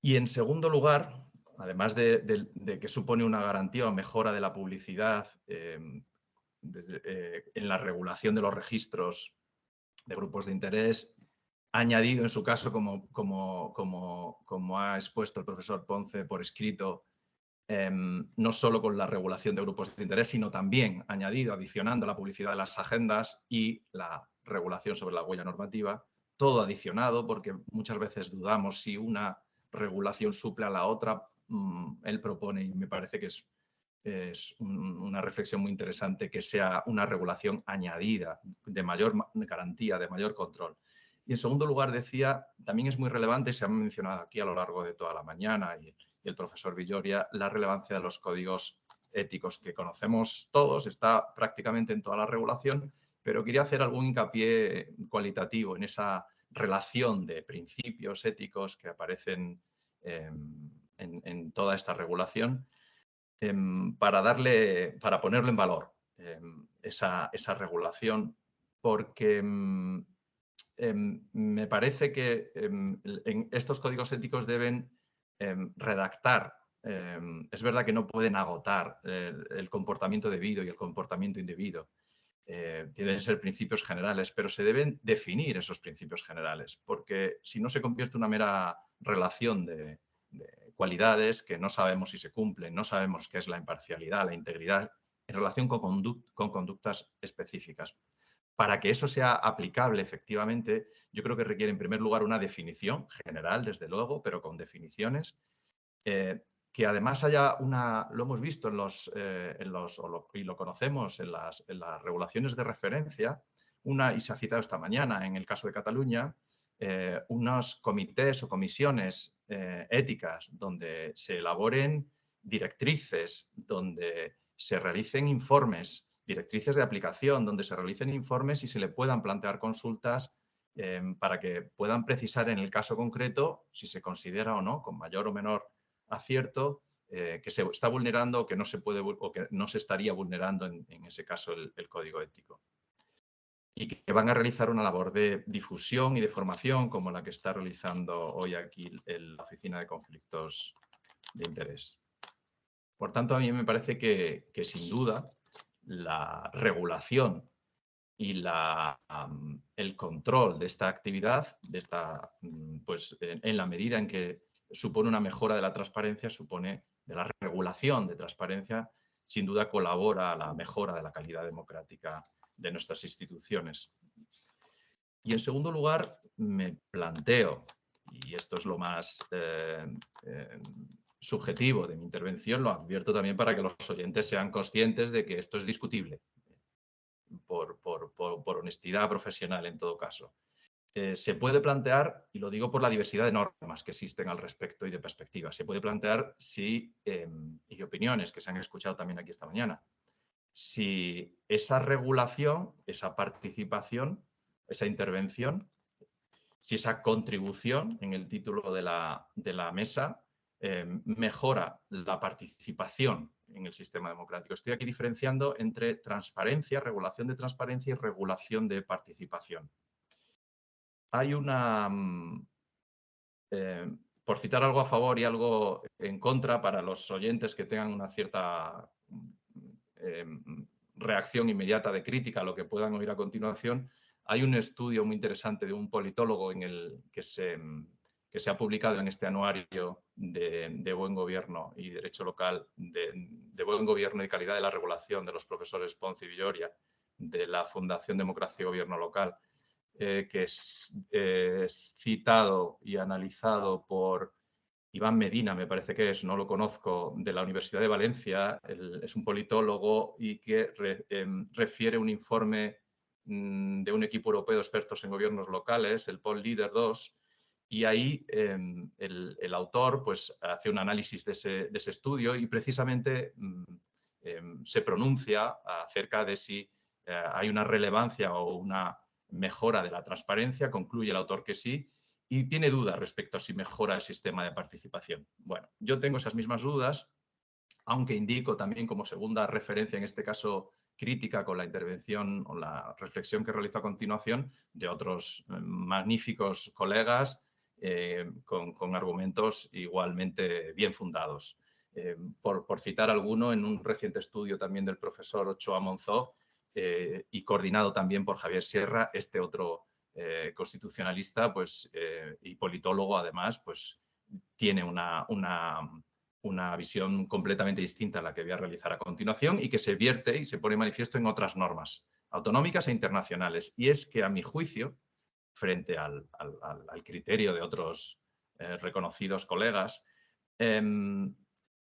Y en segundo lugar, además de, que supone una garantía o mejora de la publicidad eh, en la regulación de los registros de grupos de interés, añadido en su caso, como, como, como, como ha expuesto el profesor Ponce por escrito, em, no solo con la regulación de grupos de interés, sino también añadido, adicionando la publicidad de las agendas y la regulación sobre la huella normativa, todo adicionado porque muchas veces dudamos si una regulación suple a la otra, mm, él propone y me parece que es, es una reflexión muy interesante que sea una regulación añadida, de mayor garantía, de mayor control. Y en segundo lugar decía, también es muy relevante, se ha mencionado aquí a lo largo de toda la mañana y, el profesor Villoria, la relevancia de los códigos éticos que conocemos todos, está prácticamente en toda la regulación, pero quería hacer algún hincapié cualitativo en esa relación de principios éticos que aparecen em, en, toda esta regulación para, darle, para ponerlo en valor em, esa, regulación porque me parece que estos códigos éticos deben redactar es verdad que no pueden agotar el, comportamiento debido y el comportamiento indebido, eh, tienen que ser principios generales, pero se deben definir esos principios generales, porque si no se convierte en una mera relación de, cualidades que no sabemos si se cumplen, no sabemos qué es la imparcialidad, la integridad, en relación con, con conductas específicas. Para que eso sea aplicable efectivamente, yo creo que requiere en primer lugar una definición general, desde luego, pero con definiciones eh, que además haya una, lo hemos visto en los, eh, en los y lo conocemos en las, en las, regulaciones de referencia, una, y se ha citado esta mañana en el caso de Cataluña, eh, unos comités o comisiones eh, éticas donde se elaboren directrices, donde se realicen informes, directrices de aplicación, donde se realicen informes y se le puedan plantear consultas para que puedan precisar en el caso concreto si se considera o no, con mayor o menor acierto eh, que se está vulnerando o que no se puede o que no se estaría vulnerando en, ese caso el, código ético. Y que van a realizar una labor de difusión y de formación como la que está realizando hoy aquí la Oficina de Conflictos de Interés. Por tanto, a mí me parece que, sin duda la regulación y el control de esta actividad, de esta, mm, pues, en la medida en que supone una mejora de la transparencia, supone de la regulación de transparencia, sin duda colabora a la mejora de la calidad democrática de nuestras instituciones. Y en segundo lugar, me planteo, y esto es lo más eh, eh, subjetivo de mi intervención, lo advierto también para que los oyentes sean conscientes de que esto es discutible, por honestidad profesional en todo caso. Eh, se puede plantear, y lo digo por la diversidad de normas que existen al respecto y de perspectivas, se puede plantear si, em, y opiniones que se han escuchado también aquí esta mañana, si esa regulación, esa participación, esa intervención, si esa contribución en el título de la, de la mesa em, mejora la participación en el sistema democrático. Estoy aquí diferenciando entre transparencia, regulación de transparencia y regulación de participación hay una, mm, eh, por citar algo a favor y algo en contra para los oyentes que tengan una cierta eh, reacción inmediata de crítica a lo que puedan oír a continuación, hay un estudio muy interesante de un politólogo en el que se, ha publicado en este anuario de, buen gobierno y derecho local, de, de, buen gobierno y calidad de la regulación de los profesores Ponce y Villoria, de la Fundación Democracia y Gobierno Local, eh, que eh, es, citado y analizado por Iván Medina, me parece que es, no lo conozco, de la Universidad de Valencia, es un politólogo y que em, refiere un informe mm, de un equipo europeo de expertos en gobiernos locales, el Pol Leader 2, y ahí em, el, autor pues, hace un análisis de ese, estudio y precisamente mm, em, se pronuncia acerca de si eh, hay una relevancia o una mejora de la transparencia, concluye el autor que sí, y tiene dudas respecto a si mejora el sistema de participación. Bueno, yo tengo esas mismas dudas, aunque indico también como segunda referencia, en este caso crítica, con la intervención o la reflexión que realizo a continuación de otros eh, magníficos colegas eh, con, argumentos igualmente bien fundados. Eh, por, citar alguno, en un reciente estudio también del profesor Ochoa Monzó y coordinado también por Javier Sierra, este otro constitucionalista pues, y politólogo además, pues tiene una, una una visión completamente distinta a la que voy a realizar a continuación y que se vierte y se pone manifiesto en otras normas autonómicas e internacionales. Y es que, a mi juicio, frente al, criterio de otros eh, reconocidos colegas, em,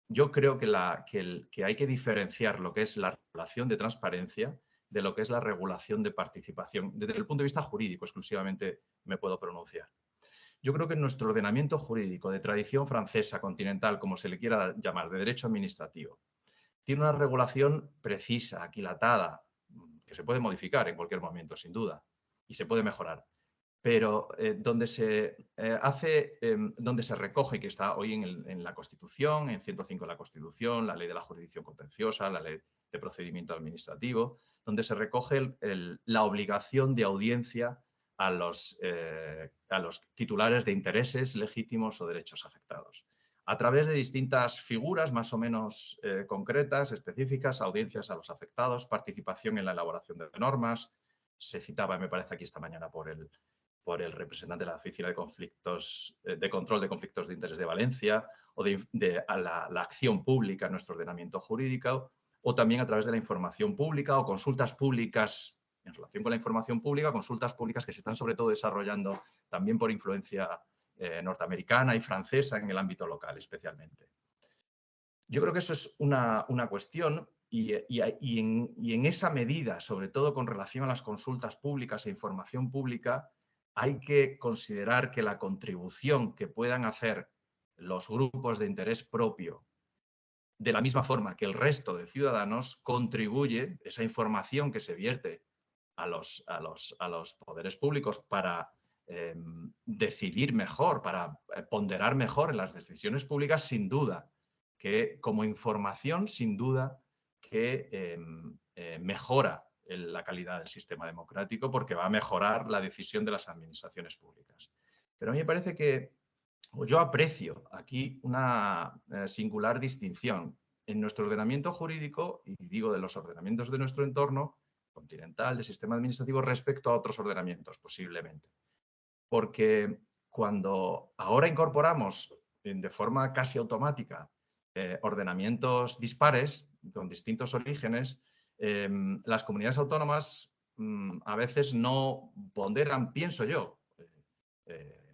yo creo que, la, que, hay que diferenciar lo que es la regulación de transparencia de lo que es la regulación de participación. Desde el punto de vista jurídico exclusivamente me puedo pronunciar. Yo creo que en nuestro ordenamiento jurídico de tradición francesa, continental, como se le quiera llamar, de derecho administrativo, tiene una regulación precisa, aquilatada, que se puede modificar en cualquier momento, sin duda, y se puede mejorar. Pero eh, donde se eh, hace, em, donde se recoge, que está hoy en, la Constitución, en 105 de la Constitución, la ley de la jurisdicción contenciosa, la ley de procedimiento administrativo, donde se recoge la obligación de audiencia a los, eh, a los titulares de intereses legítimos o derechos afectados. A través de distintas figuras más o menos eh, concretas, específicas, audiencias a los afectados, participación en la elaboración de normas, se citaba, me parece aquí esta mañana por el, por el representante de la Oficina de Conflictos, eh, de Control de Conflictos de Interés de Valencia, o de, la, la, acción pública en nuestro ordenamiento jurídico, o también a través de la información pública o consultas públicas en relación con la información pública, consultas públicas que se están sobre todo desarrollando también por influencia eh, norteamericana y francesa en el ámbito local especialmente. Yo creo que eso es una, cuestión y, en, y, en, esa medida, sobre todo con relación a las consultas públicas e información pública, hay que considerar que la contribución que puedan hacer los grupos de interés propio, de la misma forma que el resto de ciudadanos, contribuye, esa información que se vierte a los, a los, a los poderes públicos para em, decidir mejor, para eh, ponderar mejor en las decisiones públicas, sin duda, que como información, sin duda, que em, eh, mejora la calidad del sistema democrático porque va a mejorar la decisión de las administraciones públicas. Pero a mí me parece que yo aprecio aquí una eh, singular distinción. En nuestro ordenamiento jurídico, y digo de los ordenamientos de nuestro entorno, continental de sistema administrativo respecto a otros ordenamientos, posiblemente. Porque cuando ahora incorporamos de forma casi automática eh, ordenamientos dispares con distintos orígenes, em, las comunidades autónomas mm, a veces no ponderan, pienso yo, eh, eh,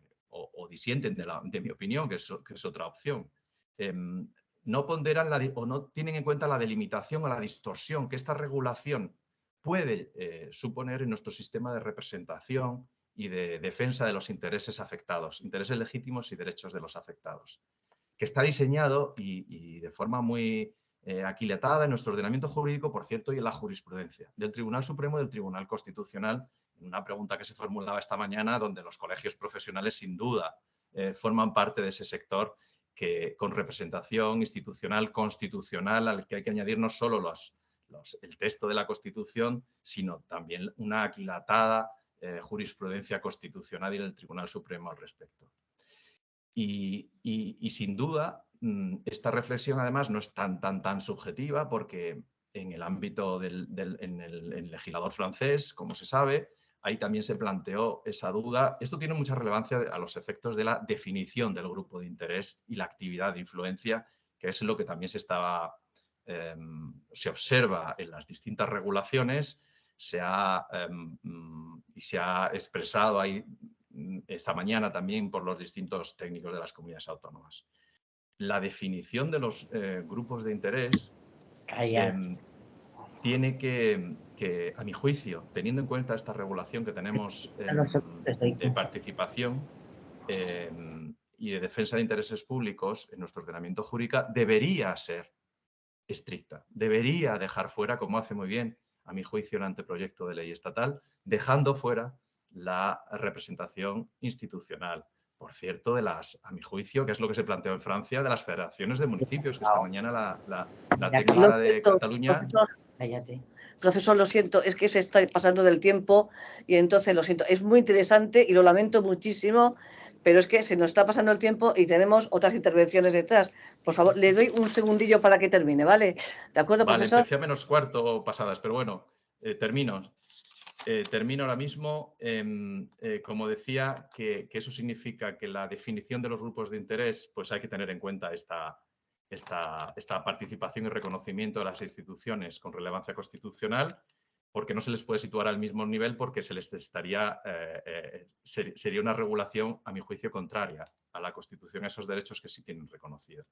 o, disienten de, mi opinión, que es, otra opción, em, no ponderan o no tienen en cuenta la delimitación o la distorsión que esta regulación puede eh, suponer en nuestro sistema de representación y de defensa de los intereses afectados, intereses legítimos y derechos de los afectados, que está diseñado y, de forma muy eh, en nuestro ordenamiento jurídico, por cierto, y en la jurisprudencia del Tribunal Supremo y del Tribunal Constitucional, una pregunta que se formulaba esta mañana, donde los colegios profesionales sin duda eh, forman parte de ese sector que con representación institucional, constitucional, al que hay que añadir no solo el texto de la Constitución, sino también una aquilatada eh, jurisprudencia constitucional y del Tribunal Supremo al respecto. Y, sin duda, mm, esta reflexión además no es tan, tan, tan subjetiva porque en el ámbito del, en el, legislador francés, como se sabe, ahí también se planteó esa duda. Esto tiene mucha relevancia a los efectos de la definición del grupo de interés y la actividad de influencia, que es lo que también se estaba Em, se observa en las distintas regulaciones se ha, em, y se ha expresado ahí mm, esta mañana también por los distintos técnicos de las comunidades autónomas. La definición de los eh, grupos de interés em, tiene que, a mi juicio, teniendo en cuenta esta regulación que tenemos de participación y de defensa de intereses públicos en nuestro ordenamiento jurídico, debería ser estricta. Debería dejar fuera, como hace muy bien, a mi juicio, el anteproyecto de ley estatal, dejando fuera la representación institucional, por cierto, de las, a mi juicio, que es lo que se planteó en Francia, de las federaciones de municipios, que esta mañana la, la, la de Cataluña. Profesor, lo siento, es que se está pasando del tiempo y entonces lo siento, es muy interesante y lo lamento muchísimo, pero es que se nos está pasando el tiempo y tenemos otras intervenciones detrás. Por favor, le doy un segundillo para que termine, ¿vale? ¿De acuerdo, vale, profesor? A menos cuarto pasadas, pero bueno, eh, termino. Eh, termino ahora mismo. Em, eh, como decía, que, que, eso significa que la definición de los grupos de interés, pues hay que tener en cuenta esta, esta, participación y reconocimiento de las instituciones con relevancia constitucional, porque no se les puede situar al mismo nivel porque se les estaría, eh, eh, sería una regulación, a mi juicio, contraria a la Constitución, a esos derechos que sí tienen reconocidos.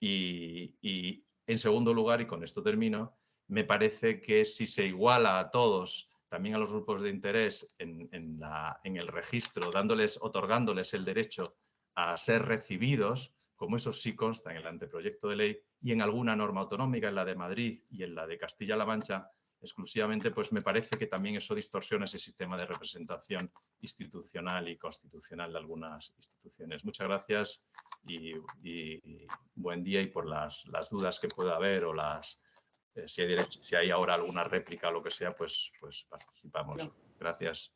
Y, en segundo lugar, y con esto termino, me parece que si se iguala a todos, también a los grupos de interés en, en el registro, dándoles, otorgándoles el derecho a ser recibidos, como eso sí consta en el anteproyecto de ley y en alguna norma autonómica, en la de Madrid y en la de Castilla-La Mancha, exclusivamente, pues me parece que también eso distorsiona ese sistema de representación institucional y constitucional de algunas instituciones. Muchas gracias y, buen día y por las, las, dudas que pueda haber o las eh, si, hay si, hay ahora alguna réplica o lo que sea, pues, pues participamos. Gracias.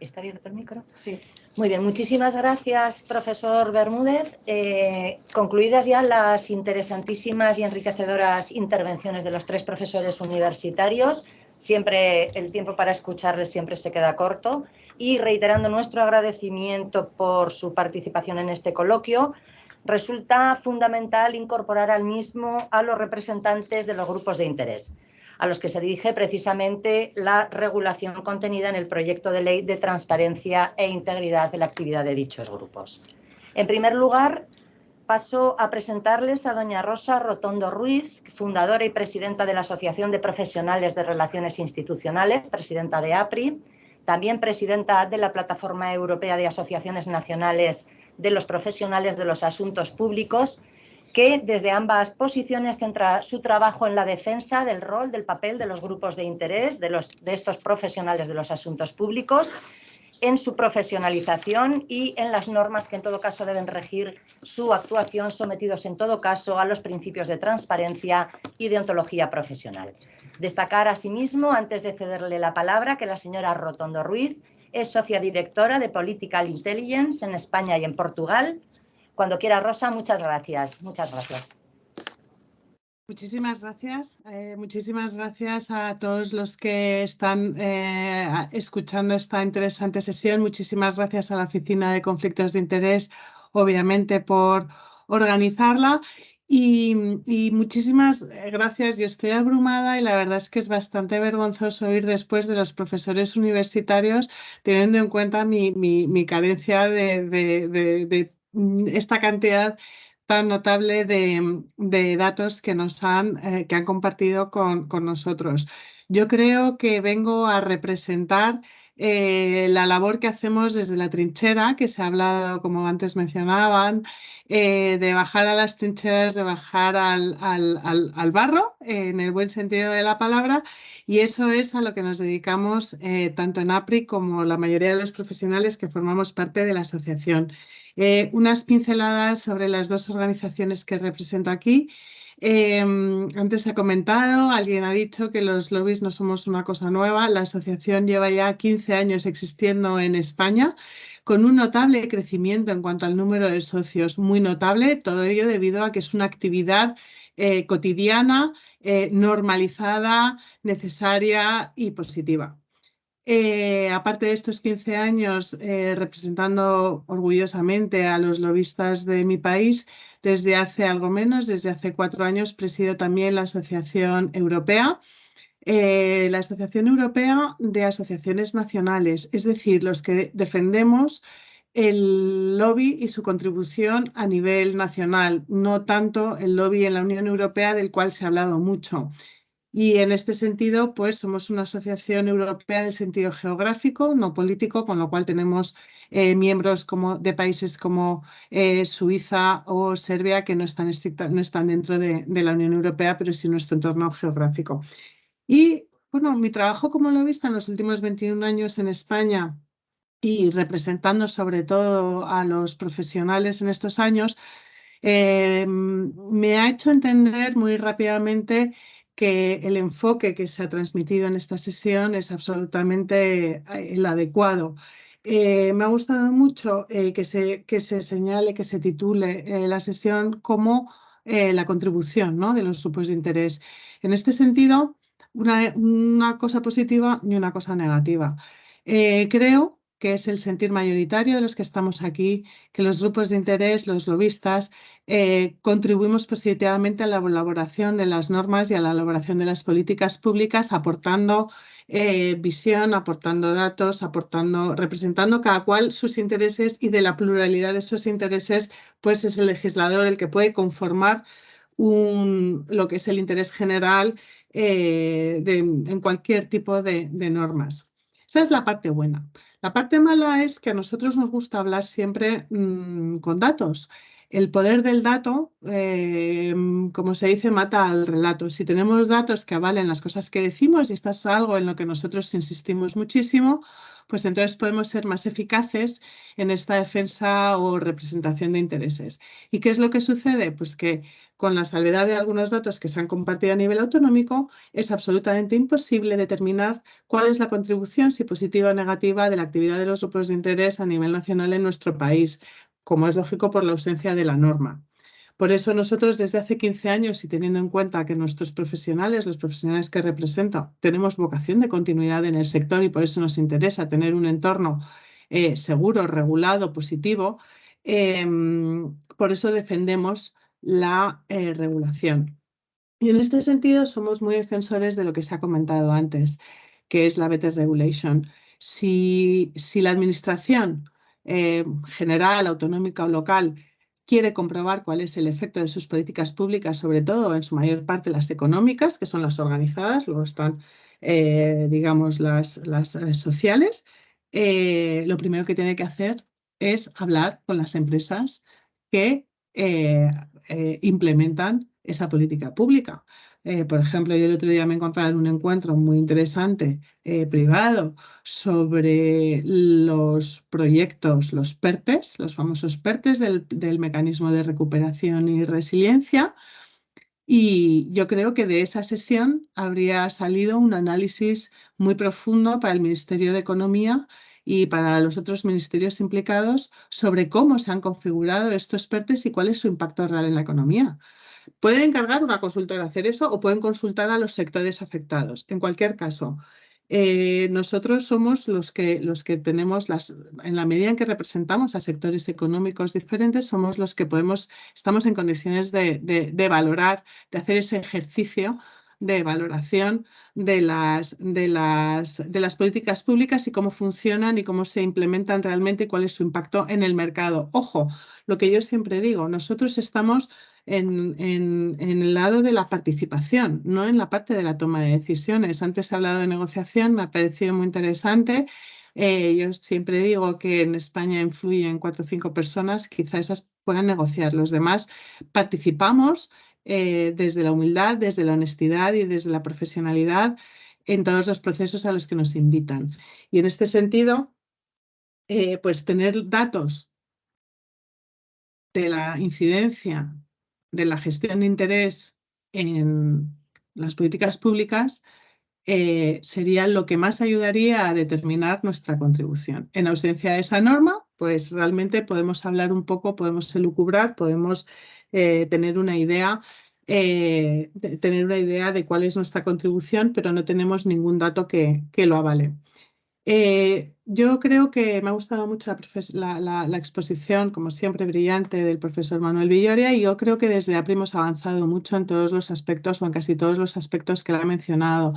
¿Está abierto el micro? Sí. Muy bien, muchísimas gracias, profesor Bermúdez. Eh, concluidas ya las interesantísimas y enriquecedoras intervenciones de los tres profesores universitarios, siempre el tiempo para escucharles siempre se queda corto y reiterando nuestro agradecimiento por su participación en este coloquio, resulta fundamental incorporar al mismo a los representantes de los grupos de interés a los que se dirige precisamente la regulación contenida en el proyecto de ley de transparencia e integridad de la actividad de dichos grupos. En primer lugar, paso a presentarles a doña Rosa Rotondo Ruiz, fundadora y presidenta de la Asociación de Profesionales de Relaciones Institucionales, presidenta de APRI, también presidenta de la Plataforma Europea de Asociaciones Nacionales de los Profesionales de los Asuntos Públicos que desde ambas posiciones centra su trabajo en la defensa del rol, del papel de los grupos de interés, de, los, de estos profesionales de los asuntos públicos, en su profesionalización y en las normas que en todo caso deben regir su actuación, sometidos en todo caso a los principios de transparencia y de ontología profesional. Destacar asimismo, antes de cederle la palabra, que la señora Rotondo Ruiz es socia directora de Political Intelligence en España y en Portugal, cuando quiera, Rosa, muchas gracias. Muchas gracias. Muchísimas gracias. Eh, muchísimas gracias a todos los que están eh, escuchando esta interesante sesión. Muchísimas gracias a la Oficina de Conflictos de Interés, obviamente, por organizarla. Y, muchísimas gracias. Yo estoy abrumada y la verdad es que es bastante vergonzoso ir después de los profesores universitarios, teniendo en cuenta mi, mi, mi carencia de, esta cantidad tan notable de, datos que nos han, eh, que han compartido con, nosotros. Yo creo que vengo a representar eh, la labor que hacemos desde la trinchera, que se ha hablado, como antes mencionaban, eh, de bajar a las trincheras, de bajar al, al, barro, en el buen sentido de la palabra, y eso es a lo que nos dedicamos tanto en APRI como la mayoría de los profesionales que formamos parte de la asociación. Eh, unas pinceladas sobre las dos organizaciones que represento aquí. Em, antes se ha comentado, alguien ha dicho que los lobbies no somos una cosa nueva. La asociación lleva ya 15 años existiendo en España con un notable crecimiento en cuanto al número de socios, muy notable, todo ello debido a que es una actividad eh, cotidiana, eh, normalizada, necesaria y positiva. Eh, aparte de estos 15 años eh, representando orgullosamente a los lobistas de mi país, desde hace algo menos, desde hace cuatro años, presido también la Asociación Europea, eh, la Asociación Europea de Asociaciones Nacionales, es decir, los que defendemos el lobby y su contribución a nivel nacional, no tanto el lobby en la Unión Europea del cual se ha hablado mucho. Y en este sentido, pues somos una asociación europea en el sentido geográfico, no político, con lo cual tenemos eh, miembros como, de países como eh, Suiza o Serbia que no están, no están dentro de, la Unión Europea, pero sí nuestro entorno geográfico. Y bueno, mi trabajo como lobista en los últimos 21 años en España y representando sobre todo a los profesionales en estos años, eh, me ha hecho entender muy rápidamente que el enfoque que se ha transmitido en esta sesión es absolutamente eh, el adecuado. Eh, me ha gustado mucho que, se, que se señale, que se titule la sesión como la contribución ¿no? de los grupos de interés. En este sentido, una, una cosa positiva y una cosa negativa. creo que es el sentir mayoritario de los que estamos aquí, que los grupos de interés, los lobistas, eh, contribuimos positivamente a la elaboración de las normas y a la elaboración de las políticas públicas, aportando eh, visión, aportando datos, aportando, representando cada cual sus intereses y de la pluralidad de esos intereses, pues es el legislador el que puede conformar lo que es el interés general eh, en cualquier tipo de normas. Esa es la parte buena. La parte mala es que a nosotros nos gusta hablar siempre mm, con datos. El poder del dato, eh, como se dice, mata al relato. Si tenemos datos que avalen las cosas que decimos, y esto es algo en lo que nosotros insistimos muchísimo, pues entonces podemos ser más eficaces en esta defensa o representación de intereses. ¿Y qué es lo que sucede? Pues que con la salvedad de algunos datos que se han compartido a nivel autonómico, es absolutamente imposible determinar cuál es la contribución, si positiva o negativa, de la actividad de los grupos de interés a nivel nacional en nuestro país, como es lógico por la ausencia de la norma. Por eso nosotros desde hace 15 años y teniendo en cuenta que nuestros profesionales, los profesionales que represento, tenemos vocación de continuidad en el sector y por eso nos interesa tener un entorno eh, seguro, regulado, positivo, em, por eso defendemos la eh, regulación. Y en este sentido somos muy defensores de lo que se ha comentado antes, que es la Better Regulation. Si, si la administración eh, general, autonómica o local quiere comprobar cuál es el efecto de sus políticas públicas, sobre todo en su mayor parte las económicas, que son las organizadas, luego están, eh, digamos, las, las eh, sociales, eh, lo primero que tiene que hacer es hablar con las empresas que implementan esa política pública. Eh, por ejemplo, yo el otro día me encontraba en un encuentro muy interesante eh, privado sobre los proyectos, los PERTES, los famosos PERTES del, del Mecanismo de Recuperación y Resiliencia. Y yo creo que de esa sesión habría salido un análisis muy profundo para el Ministerio de Economía y para los otros ministerios implicados sobre cómo se han configurado estos PERTES y cuál es su impacto real en la economía. Pueden encargar una consultora hacer eso o pueden consultar a los sectores afectados. En cualquier caso, eh, nosotros somos los que, los que tenemos las, en la medida en que representamos a sectores económicos diferentes, somos los que podemos, estamos en condiciones de, de valorar, de hacer ese ejercicio de valoración de las, de, las, de las políticas públicas y cómo funcionan y cómo se implementan realmente y cuál es su impacto en el mercado. Ojo, lo que yo siempre digo, nosotros estamos en, el lado de la participación, no en la parte de la toma de decisiones. Antes he hablado de negociación, me ha parecido muy interesante. Eh, yo siempre digo que en España influyen cuatro o cinco personas, quizá esas puedan negociar. Los demás participamos eh, desde la humildad, desde la honestidad y desde la profesionalidad en todos los procesos a los que nos invitan. Y en este sentido, eh, pues tener datos de la incidencia de la gestión de interés en las políticas públicas eh, sería lo que más ayudaría a determinar nuestra contribución. En ausencia de esa norma, pues realmente podemos hablar un poco, podemos elucubrar, podemos eh, tener una idea eh, de, tener una idea de cuál es nuestra contribución, pero no tenemos ningún dato que, que lo avale. Eh, yo creo que me ha gustado mucho la, exposición, como siempre, brillante del profesor Manuel Villoria y yo creo que desde APRI hemos avanzado mucho en todos los aspectos o en casi todos los aspectos que él ha mencionado.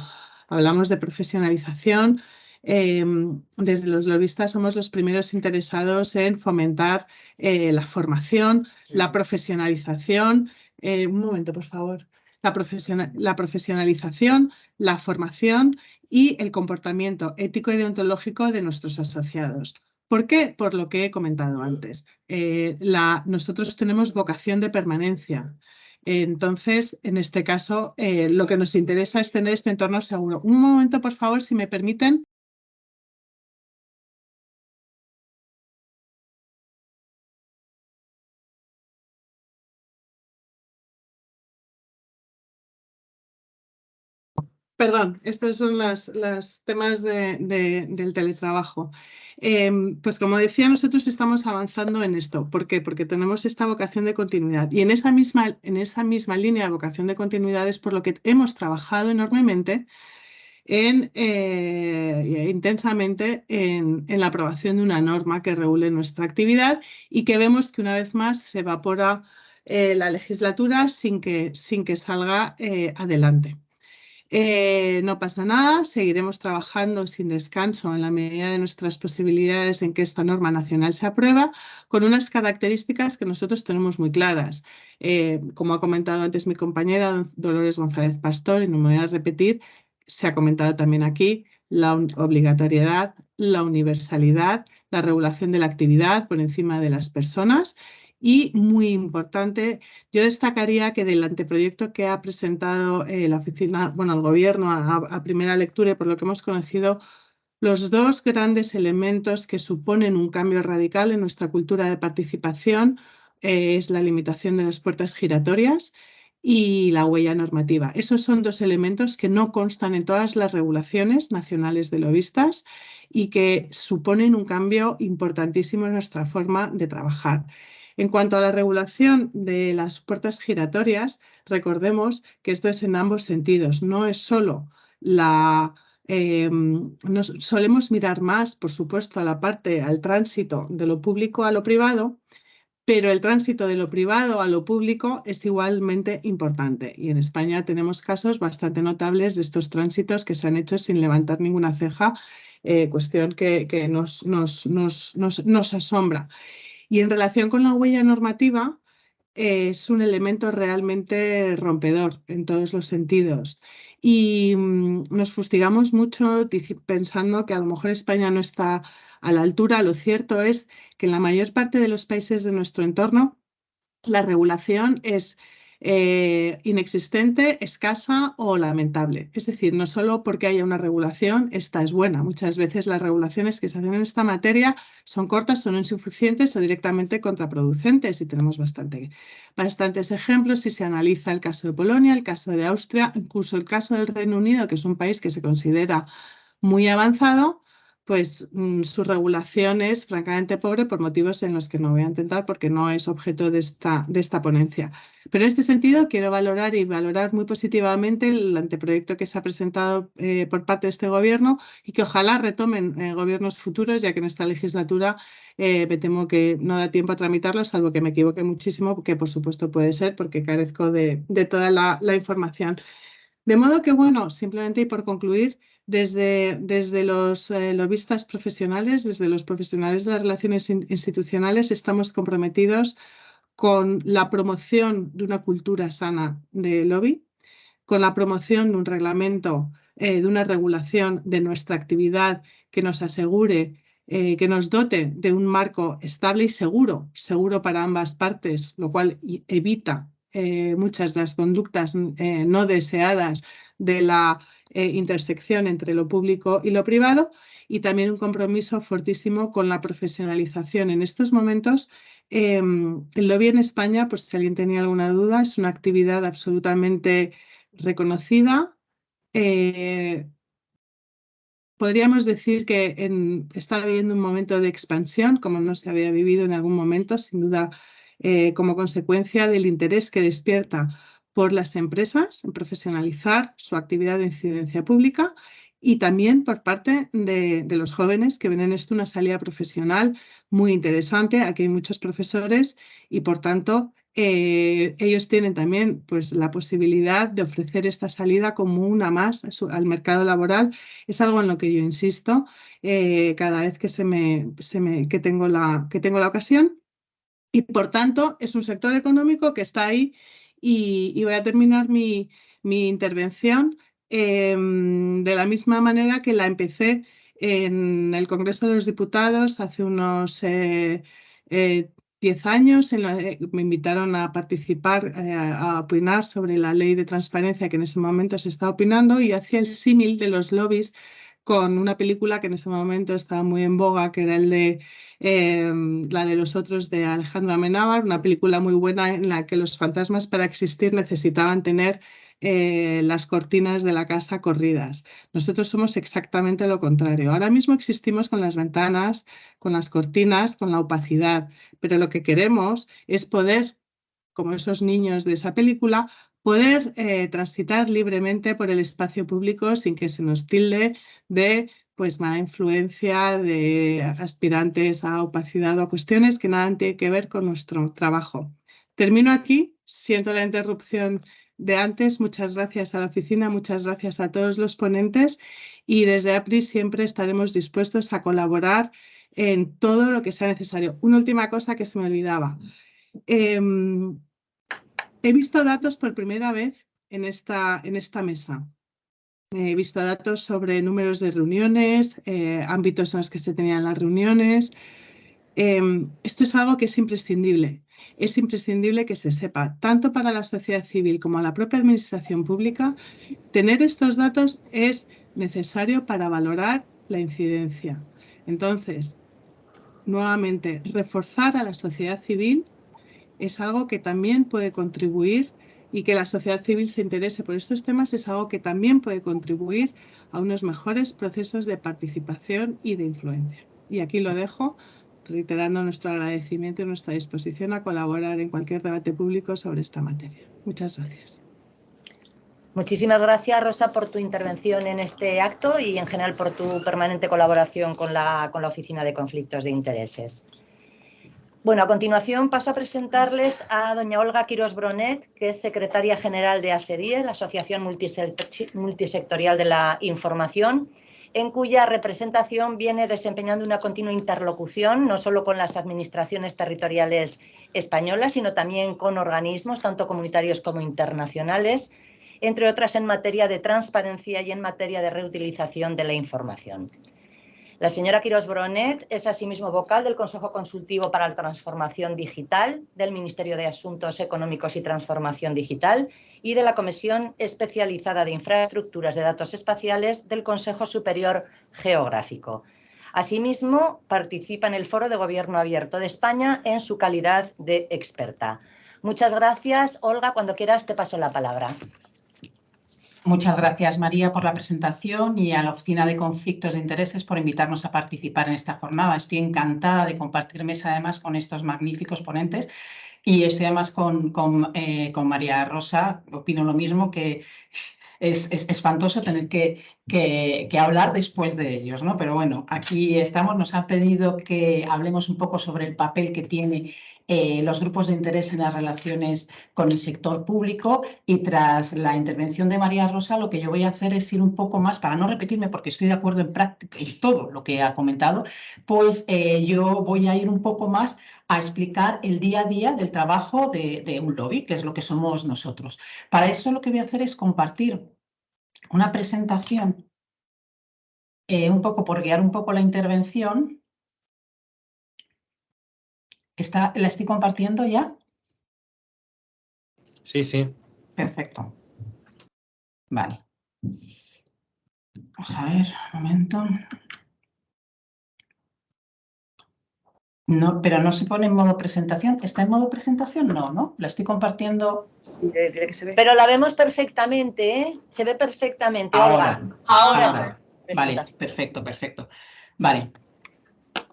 Hablamos de profesionalización. Em, desde los lobistas somos los primeros interesados en fomentar eh, la formación, la profesionalización. Eh, un momento, por favor. La, la profesionalización, la formación y el comportamiento ético y deontológico de nuestros asociados. ¿Por qué? Por lo que he comentado antes. Eh, nosotros tenemos vocación de permanencia. Entonces, en este caso, eh, lo que nos interesa es tener este entorno seguro. Un momento, por favor, si me permiten. Perdón, estos son los, temas del teletrabajo. Em, pues como decía, nosotros estamos avanzando en esto. ¿Por qué? Porque tenemos esta vocación de continuidad. Y en esa misma, línea de vocación de continuidad es por lo que hemos trabajado enormemente en, eh, intensamente en, la aprobación de una norma que regule nuestra actividad y que vemos que una vez más se evapora eh, la legislatura sin que, sin que salga eh, no pasa nada, seguiremos trabajando sin descanso en la medida de nuestras posibilidades en que esta norma nacional se aprueba, con unas características que nosotros tenemos muy claras. como ha comentado antes mi compañera Dolores González Pastor, y no me voy a repetir, se ha comentado también aquí, la obligatoriedad, la universalidad, la regulación de la actividad por encima de las personas y muy importante, yo destacaría que del anteproyecto que ha presentado eh, la oficina, bueno, el gobierno a, primera lectura y por lo que hemos conocido, los dos grandes elementos que suponen un cambio radical en nuestra cultura de participación eh, es la limitación de las puertas giratorias y la huella normativa. Esos son dos elementos que no constan en todas las regulaciones nacionales de lobistas y que suponen un cambio importantísimo en nuestra forma de trabajar. En cuanto a la regulación de las puertas giratorias, recordemos que esto es en ambos sentidos, no es solo la... Em, nos solemos mirar más, por supuesto, a la parte, al tránsito de lo público a lo privado, pero el tránsito de lo privado a lo público es igualmente importante. Y en España tenemos casos bastante notables de estos tránsitos que se han hecho sin levantar ninguna ceja, eh, cuestión que, nos, asombra. Y en relación con la huella normativa, es un elemento realmente rompedor en todos los sentidos. Y mm, nos fustigamos mucho pensando que a lo mejor España no está a la altura. Lo cierto es que en la mayor parte de los países de nuestro entorno la regulación es eh, inexistente, escasa o lamentable. Es decir, no solo porque haya una regulación, esta es buena. Muchas veces las regulaciones que se hacen en esta materia son cortas, son insuficientes o directamente contraproducentes y tenemos bastante, bastantes ejemplos si se analiza el caso de Polonia, el caso de Austria, incluso el caso del Reino Unido, que es un país que se considera muy avanzado, pues mm, su regulación es francamente pobre por motivos en los que no voy a intentar porque no es objeto de esta, de esta ponencia. Pero en este sentido quiero valorar y valorar muy positivamente el anteproyecto que se ha presentado eh, por parte de este gobierno y que ojalá retomen eh, gobiernos futuros, ya que en esta legislatura eh, me temo que no da tiempo a tramitarlo, salvo que me equivoque muchísimo, que por supuesto puede ser porque carezco de, toda la, la información. De modo que, bueno, simplemente y por concluir, desde, desde los eh, lobistas profesionales, desde los profesionales de las relaciones institucionales, estamos comprometidos con la promoción de una cultura sana de lobby, con la promoción de un reglamento, eh, de una regulación de nuestra actividad que nos asegure, eh, que nos dote de un marco estable y seguro, seguro para ambas partes, lo cual evita muchas de las conductas no deseadas de la eh, intersección entre lo público y lo privado y también un compromiso fortísimo con la profesionalización. En estos momentos, em, el lobby en España, pues si alguien tenía alguna duda, es una actividad absolutamente reconocida. Eh, podríamos decir que en, está viviendo un momento de expansión, como no se había vivido en algún momento, sin duda eh, como consecuencia del interés que despierta por las empresas en profesionalizar su actividad de incidencia pública y también por parte de, los jóvenes que ven en esto una salida profesional muy interesante. Aquí hay muchos profesores y por tanto eh, ellos tienen también pues, la posibilidad de ofrecer esta salida como una más al mercado laboral. Es algo en lo que yo insisto eh, cada vez que, se me, se me, que, tengo la, que tengo la ocasión. Y por tanto es un sector económico que está ahí y, voy a terminar mi, intervención em, de la misma manera que la empecé en el Congreso de los Diputados hace unos 10 eh, eh, años. me invitaron a participar, eh, a opinar sobre la ley de transparencia que en ese momento se está opinando y hacía el símil de los lobbies con una película que en ese momento estaba muy en boga, que era el de em, la de los otros de Alejandro Amenábar, una película muy buena en la que los fantasmas para existir necesitaban tener eh, las cortinas de la casa corridas. Nosotros somos exactamente lo contrario. Ahora mismo existimos con las ventanas, con las cortinas, con la opacidad, pero lo que queremos es poder, como esos niños de esa película, poder eh, transitar libremente por el espacio público sin que se nos tilde de pues mala influencia de aspirantes a opacidad o a cuestiones que nada tienen que ver con nuestro trabajo. Termino aquí, siento la interrupción de antes. Muchas gracias a la oficina, muchas gracias a todos los ponentes y desde APRI siempre estaremos dispuestos a colaborar en todo lo que sea necesario. Una última cosa que se me olvidaba. Em, he visto datos por primera vez en esta, mesa. He visto datos sobre números de reuniones, eh, ámbitos en los que se tenían las reuniones. Em, esto es algo que es imprescindible. Es imprescindible que se sepa, tanto para la sociedad civil como la propia administración pública, tener estos datos es necesario para valorar la incidencia. Entonces, nuevamente, reforzar a la sociedad civil es algo que también puede contribuir y que la sociedad civil se interese por estos temas es algo que también puede contribuir a unos mejores procesos de participación y de influencia. Y aquí lo dejo, reiterando nuestro agradecimiento y nuestra disposición a colaborar en cualquier debate público sobre esta materia. Muchas gracias. Muchísimas gracias, Rosa, por tu intervención en este acto y en general por tu permanente colaboración con la, con la Oficina de Conflictos de Intereses. Bueno, a continuación paso a presentarles a doña Olga Quiros Bronet, que es secretaria general de ASEDIE, la Asociación Multisectorial de la Información, en cuya representación viene desempeñando una continua interlocución, no solo con las administraciones territoriales españolas, sino también con organismos, tanto comunitarios como internacionales, entre otras en materia de transparencia y en materia de reutilización de la información. La señora Quiros Bronet es asimismo vocal del Consejo Consultivo para la Transformación Digital del Ministerio de Asuntos Económicos y Transformación Digital y de la Comisión Especializada de Infraestructuras de Datos Espaciales del Consejo Superior Geográfico. Asimismo, participa en el Foro de Gobierno Abierto de España en su calidad de experta. Muchas gracias. Olga, cuando quieras te paso la palabra. Muchas gracias, María, por la presentación y a la Oficina de Conflictos de Intereses por invitarnos a participar en esta jornada. Estoy encantada de compartir mesa, además, con estos magníficos ponentes y estoy además con, con, eh, con María Rosa. Opino lo mismo, que es, espantoso tener que, que, hablar después de ellos, ¿no? Pero bueno, aquí estamos. Nos han pedido que hablemos un poco sobre el papel que tiene eh, los grupos de interés en las relaciones con el sector público y tras la intervención de María Rosa lo que yo voy a hacer es ir un poco más, para no repetirme porque estoy de acuerdo en, práctica, en todo lo que ha comentado, pues eh, yo voy a ir un poco más a explicar el día a día del trabajo de, un lobby, que es lo que somos nosotros. Para eso lo que voy a hacer es compartir una presentación eh, un poco por guiar un poco la intervención ¿La estoy compartiendo ya? Sí, sí. Perfecto. Vale. Vamos a ver, un momento. No, pero no se pone en modo presentación. ¿Está en modo presentación? No, ¿no? La estoy compartiendo. Pero la vemos perfectamente, ¿eh? Se ve perfectamente. Ahora. Ahora. ahora. Vale, perfecto, perfecto. Vale.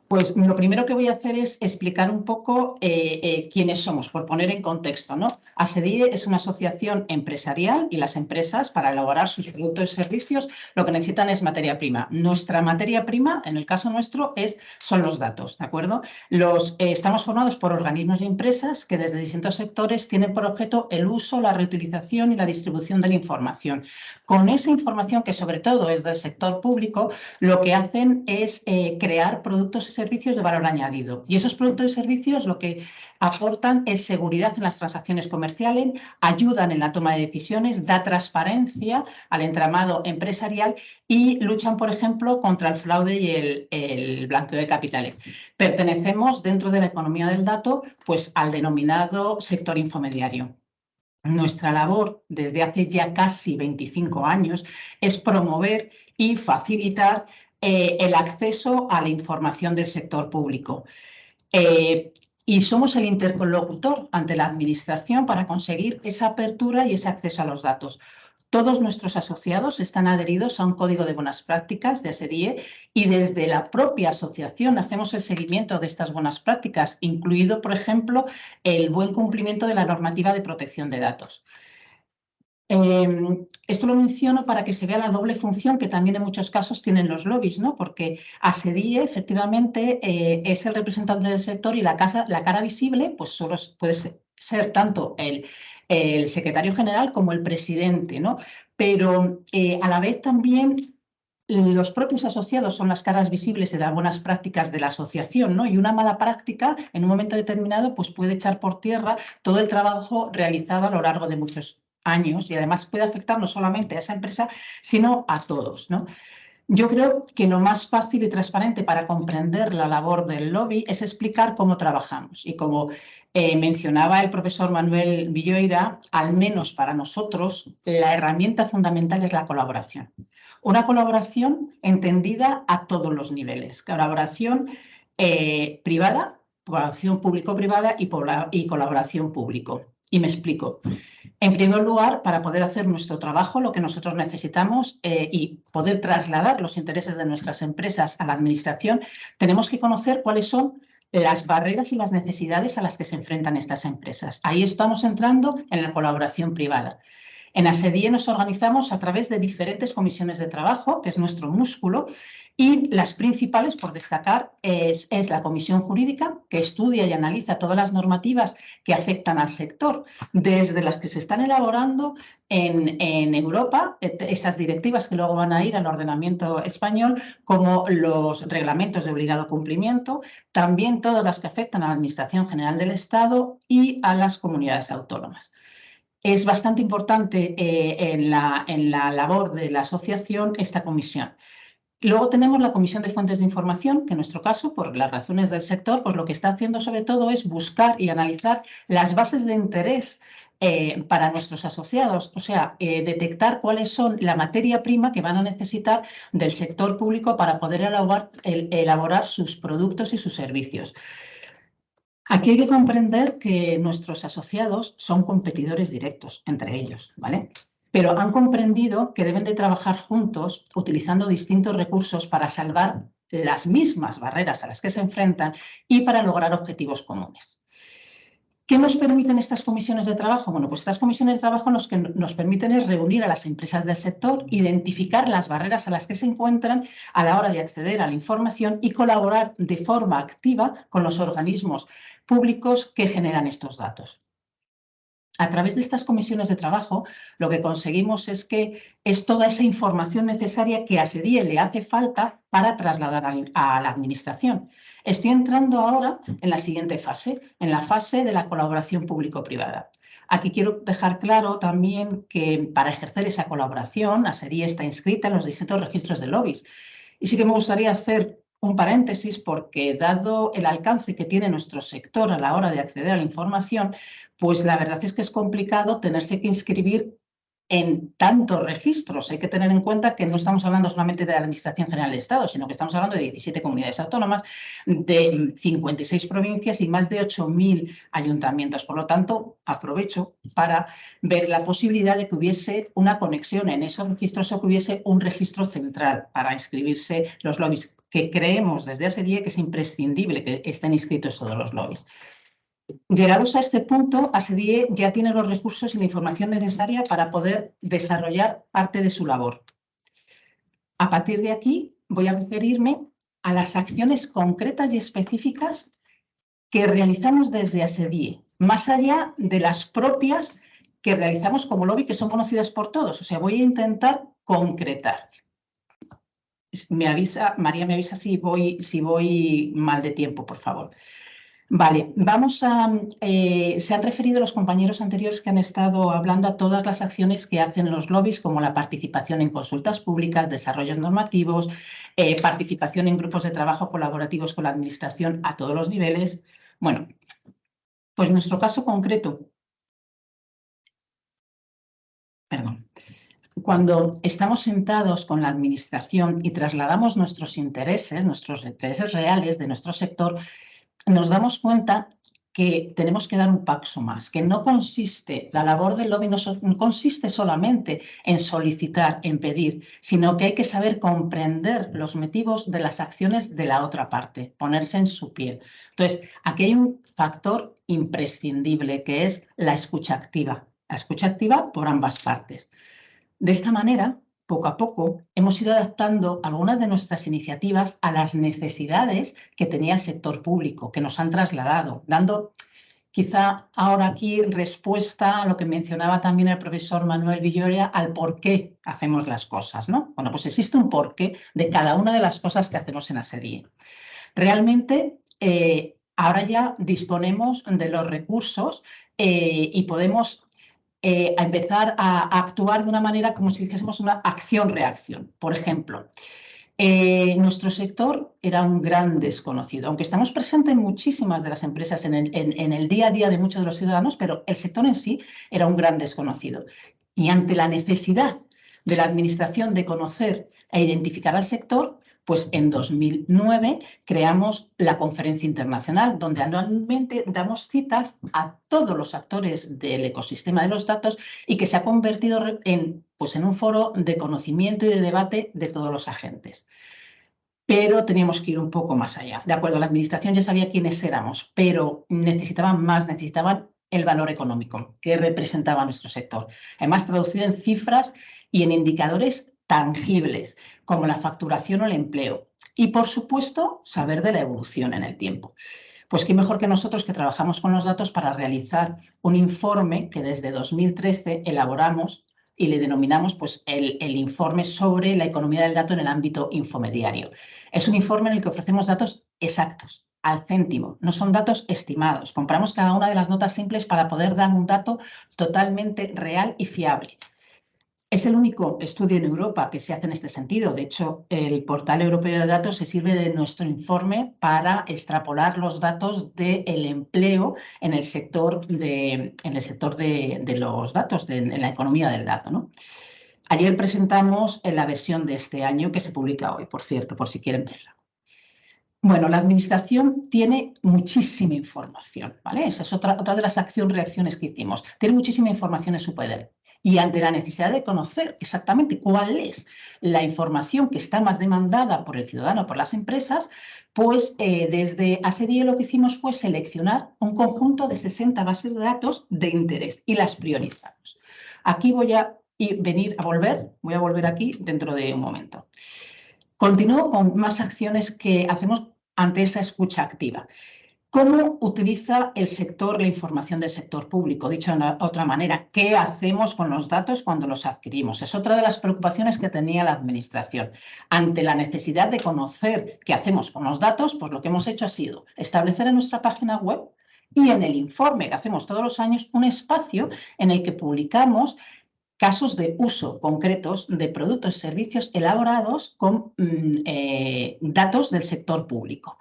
Pues lo primero que voy a hacer es explicar un poco eh, eh, quiénes somos, por poner en contexto. ¿no? ASEDIE es una asociación empresarial y las empresas, para elaborar sus productos y servicios, lo que necesitan es materia prima. Nuestra materia prima, en el caso nuestro, es, son los datos. ¿de acuerdo? Los, eh, estamos formados por organismos y empresas que desde distintos sectores tienen por objeto el uso, la reutilización y la distribución de la información. Con esa información, que sobre todo es del sector público, lo que hacen es crear productos y servicios de valor añadido. Y esos productos y servicios lo que aportan es seguridad en las transacciones comerciales, ayudan en la toma de decisiones, da transparencia al entramado empresarial y luchan, por ejemplo, contra el fraude y el, blanqueo de capitales. Pertenecemos dentro de la economía del dato pues, al denominado sector infomediario. Nuestra labor desde hace ya casi 25 años es promover y facilitar eh, el acceso a la información del sector público. Eh, y somos el interlocutor ante la Administración para conseguir esa apertura y ese acceso a los datos. Todos nuestros asociados están adheridos a un código de buenas prácticas de ASEDIE y desde la propia asociación hacemos el seguimiento de estas buenas prácticas, incluido, por ejemplo, el buen cumplimiento de la normativa de protección de datos. Em, esto lo menciono para que se vea la doble función que también en muchos casos tienen los lobbies, ¿no? porque ASEDIE efectivamente eh, es el representante del sector y la, casa, la cara visible pues solo puede ser, tanto el, secretario general como el presidente, ¿no? pero eh, a la vez también los propios asociados son las caras visibles de las buenas prácticas de la asociación, ¿no? Y una mala práctica, en un momento determinado, pues puede echar por tierra todo el trabajo realizado a lo largo de muchos años y además puede afectar no solamente a esa empresa, sino a todos. ¿no? Yo creo que lo más fácil y transparente para comprender la labor del lobby es explicar cómo trabajamos. Y como eh, mencionaba el profesor Manuel Villoira, al menos para nosotros, la herramienta fundamental es la colaboración. Una colaboración entendida a todos los niveles. Colaboración eh, privada, colaboración público-privada y, y colaboración público. Y me explico. En primer lugar, para poder hacer nuestro trabajo, lo que nosotros necesitamos eh, y poder trasladar los intereses de nuestras empresas a la Administración, tenemos que conocer cuáles son las barreras y las necesidades a las que se enfrentan estas empresas. Ahí estamos entrando en la colaboración privada. En ASEDIE nos organizamos a través de diferentes comisiones de trabajo, que es nuestro músculo, y las principales, por destacar, es, la comisión jurídica, que estudia y analiza todas las normativas que afectan al sector, desde las que se están elaborando en, en Europa, esas directivas que luego van a ir al ordenamiento español, como los reglamentos de obligado cumplimiento, también todas las que afectan a la Administración General del Estado y a las comunidades autónomas es bastante importante eh, en, la, en, la, labor de la asociación esta comisión. Luego tenemos la Comisión de Fuentes de Información, que en nuestro caso, por las razones del sector, pues lo que está haciendo sobre todo es buscar y analizar las bases de interés eh, para nuestros asociados, o sea, eh, detectar cuáles son la materia prima que van a necesitar del sector público para poder elaborar sus productos y sus servicios. Aquí hay que comprender que nuestros asociados son competidores directos entre ellos, ¿vale? Pero han comprendido que deben de trabajar juntos utilizando distintos recursos para salvar las mismas barreras a las que se enfrentan y para lograr objetivos comunes. ¿Qué nos permiten estas comisiones de trabajo? Bueno, pues estas comisiones de trabajo lo que nos permiten es reunir a las empresas del sector, identificar las barreras a las que se encuentran a la hora de acceder a la información y colaborar de forma activa con los organismos públicos que generan estos datos. A través de estas comisiones de trabajo, lo que conseguimos es que es toda esa información necesaria que a SEDIE le hace falta para trasladar a la Administración. Estoy entrando ahora en la siguiente fase, en la fase de la colaboración público-privada. Aquí quiero dejar claro también que para ejercer esa colaboración, ASEDIE está inscrita en los distintos registros de lobbies. Y sí que me gustaría hacer un paréntesis porque dado el alcance que tiene nuestro sector a la hora de acceder a la información, pues la verdad es que es complicado tenerse que inscribir en tantos registros. Hay que tener en cuenta que no estamos hablando solamente de la Administración General del Estado, sino que estamos hablando de 17 comunidades autónomas, de 56 provincias y más de 8.000 ayuntamientos. Por lo tanto, aprovecho para ver la posibilidad de que hubiese una conexión en esos registros o que hubiese un registro central para inscribirse los lobbies, que creemos desde hace día que es imprescindible que estén inscritos todos los lobbies. Llegados a este punto, ASEDIE ya tiene los recursos y la información necesaria para poder desarrollar parte de su labor. A partir de aquí voy a referirme a las acciones concretas y específicas que realizamos desde ASEDIE, más allá de las propias que realizamos como lobby, que son conocidas por todos. O sea, voy a intentar concretar. Me avisa, María me avisa si voy, si voy mal de tiempo, por favor. Vale, vamos a... Eh, se han referido los compañeros anteriores que han estado hablando a todas las acciones que hacen los lobbies, como la participación en consultas públicas, desarrollos normativos, eh, participación en grupos de trabajo colaborativos con la Administración a todos los niveles. Bueno, pues nuestro caso concreto... Perdón. Cuando estamos sentados con la Administración y trasladamos nuestros intereses, nuestros intereses reales de nuestro sector, nos damos cuenta que tenemos que dar un paso más, que no consiste, la labor del lobby no, consiste solamente en solicitar, en pedir, sino que hay que saber comprender los motivos de las acciones de la otra parte, ponerse en su piel. Entonces, aquí hay un factor imprescindible que es la escucha activa, la escucha activa por ambas partes. De esta manera, poco a poco hemos ido adaptando algunas de nuestras iniciativas a las necesidades que tenía el sector público, que nos han trasladado, dando quizá ahora aquí respuesta a lo que mencionaba también el profesor Manuel Villoria al por qué hacemos las cosas. ¿no? Bueno, pues existe un porqué de cada una de las cosas que hacemos en la. Realmente, eh, ahora ya disponemos de los recursos eh, y podemos eh, a empezar a, actuar de una manera como si dijésemos una acción-reacción. Por ejemplo, eh, nuestro sector era un gran desconocido, aunque estamos presentes en muchísimas de las empresas en el, en el día a día de muchos de los ciudadanos, pero el sector en sí era un gran desconocido. Y ante la necesidad de la Administración de conocer e identificar al sector, pues en 2009 creamos la conferencia internacional, donde anualmente damos citas a todos los actores del ecosistema de los datos y que se ha convertido en, pues en un foro de conocimiento y de debate de todos los agentes. Pero teníamos que ir un poco más allá. De acuerdo, la administración ya sabía quiénes éramos, pero necesitaban más, necesitaban el valor económico que representaba nuestro sector. Además, traducido en cifras y en indicadores tangibles, como la facturación o el empleo. Y, por supuesto, saber de la evolución en el tiempo. Pues qué mejor que nosotros que trabajamos con los datos para realizar un informe que desde 2013 elaboramos y le denominamos pues, el, el, informe sobre la economía del dato en el ámbito infomediario. Es un informe en el que ofrecemos datos exactos, al céntimo, no son datos estimados. Compramos cada una de las notas simples para poder dar un dato totalmente real y fiable. Es el único estudio en Europa que se hace en este sentido. De hecho, el portal europeo de datos se sirve de nuestro informe para extrapolar los datos del empleo en el sector de, en el sector de, los datos, en la economía del dato. Ayer presentamos la versión de este año que se publica hoy, por cierto, por si quieren verla. Bueno, la administración tiene muchísima información, ¿vale? Esa es otra, otra de las acción-reacciones que hicimos. Tiene muchísima información en su poder y ante la necesidad de conocer exactamente cuál es la información que está más demandada por el ciudadano, por las empresas, pues eh, desde ASEDIE lo que hicimos fue seleccionar un conjunto de 60 bases de datos de interés y las priorizamos. Aquí voy a venir a volver, voy a volver aquí dentro de un momento. Continúo con más acciones que hacemos ante esa escucha activa. ¿Cómo utiliza el sector la información del sector público? Dicho de otra manera, ¿qué hacemos con los datos cuando los adquirimos? Es otra de las preocupaciones que tenía la Administración. Ante la necesidad de conocer qué hacemos con los datos, pues lo que hemos hecho ha sido establecer en nuestra página web y en el informe que hacemos todos los años un espacio en el que publicamos casos de uso concretos de productos y servicios elaborados con mm, eh, datos del sector público.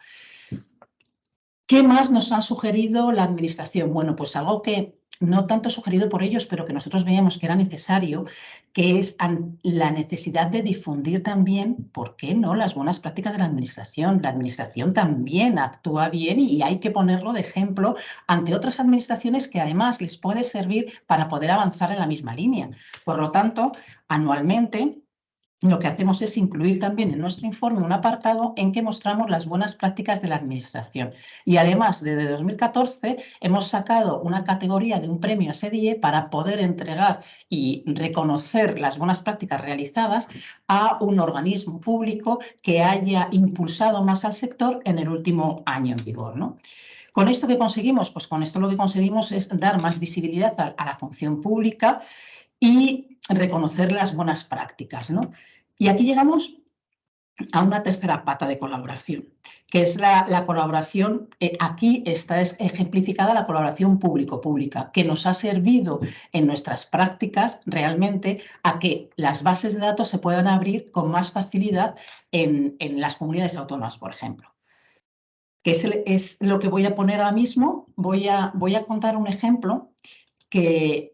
¿Qué más nos ha sugerido la Administración? Bueno, pues algo que no tanto sugerido por ellos, pero que nosotros veíamos que era necesario, que es la necesidad de difundir también, ¿por qué no?, las buenas prácticas de la Administración. La Administración también actúa bien y hay que ponerlo de ejemplo ante otras administraciones que además les puede servir para poder avanzar en la misma línea. Por lo tanto, anualmente lo que hacemos es incluir también en nuestro informe un apartado en que mostramos las buenas prácticas de la Administración. Y además, desde 2014 hemos sacado una categoría de un premio a SEDIE para poder entregar y reconocer las buenas prácticas realizadas a un organismo público que haya impulsado más al sector en el último año en vigor. ¿no? ¿Con esto qué conseguimos? Pues con esto lo que conseguimos es dar más visibilidad a, la función pública y reconocer las buenas prácticas. ¿no? Y aquí llegamos a una tercera pata de colaboración, que es la, colaboración, eh, aquí está ejemplificada la colaboración público-pública, que nos ha servido en nuestras prácticas realmente a que las bases de datos se puedan abrir con más facilidad en, las comunidades autónomas, por ejemplo. Que es, lo que voy a poner ahora mismo. Voy a contar un ejemplo que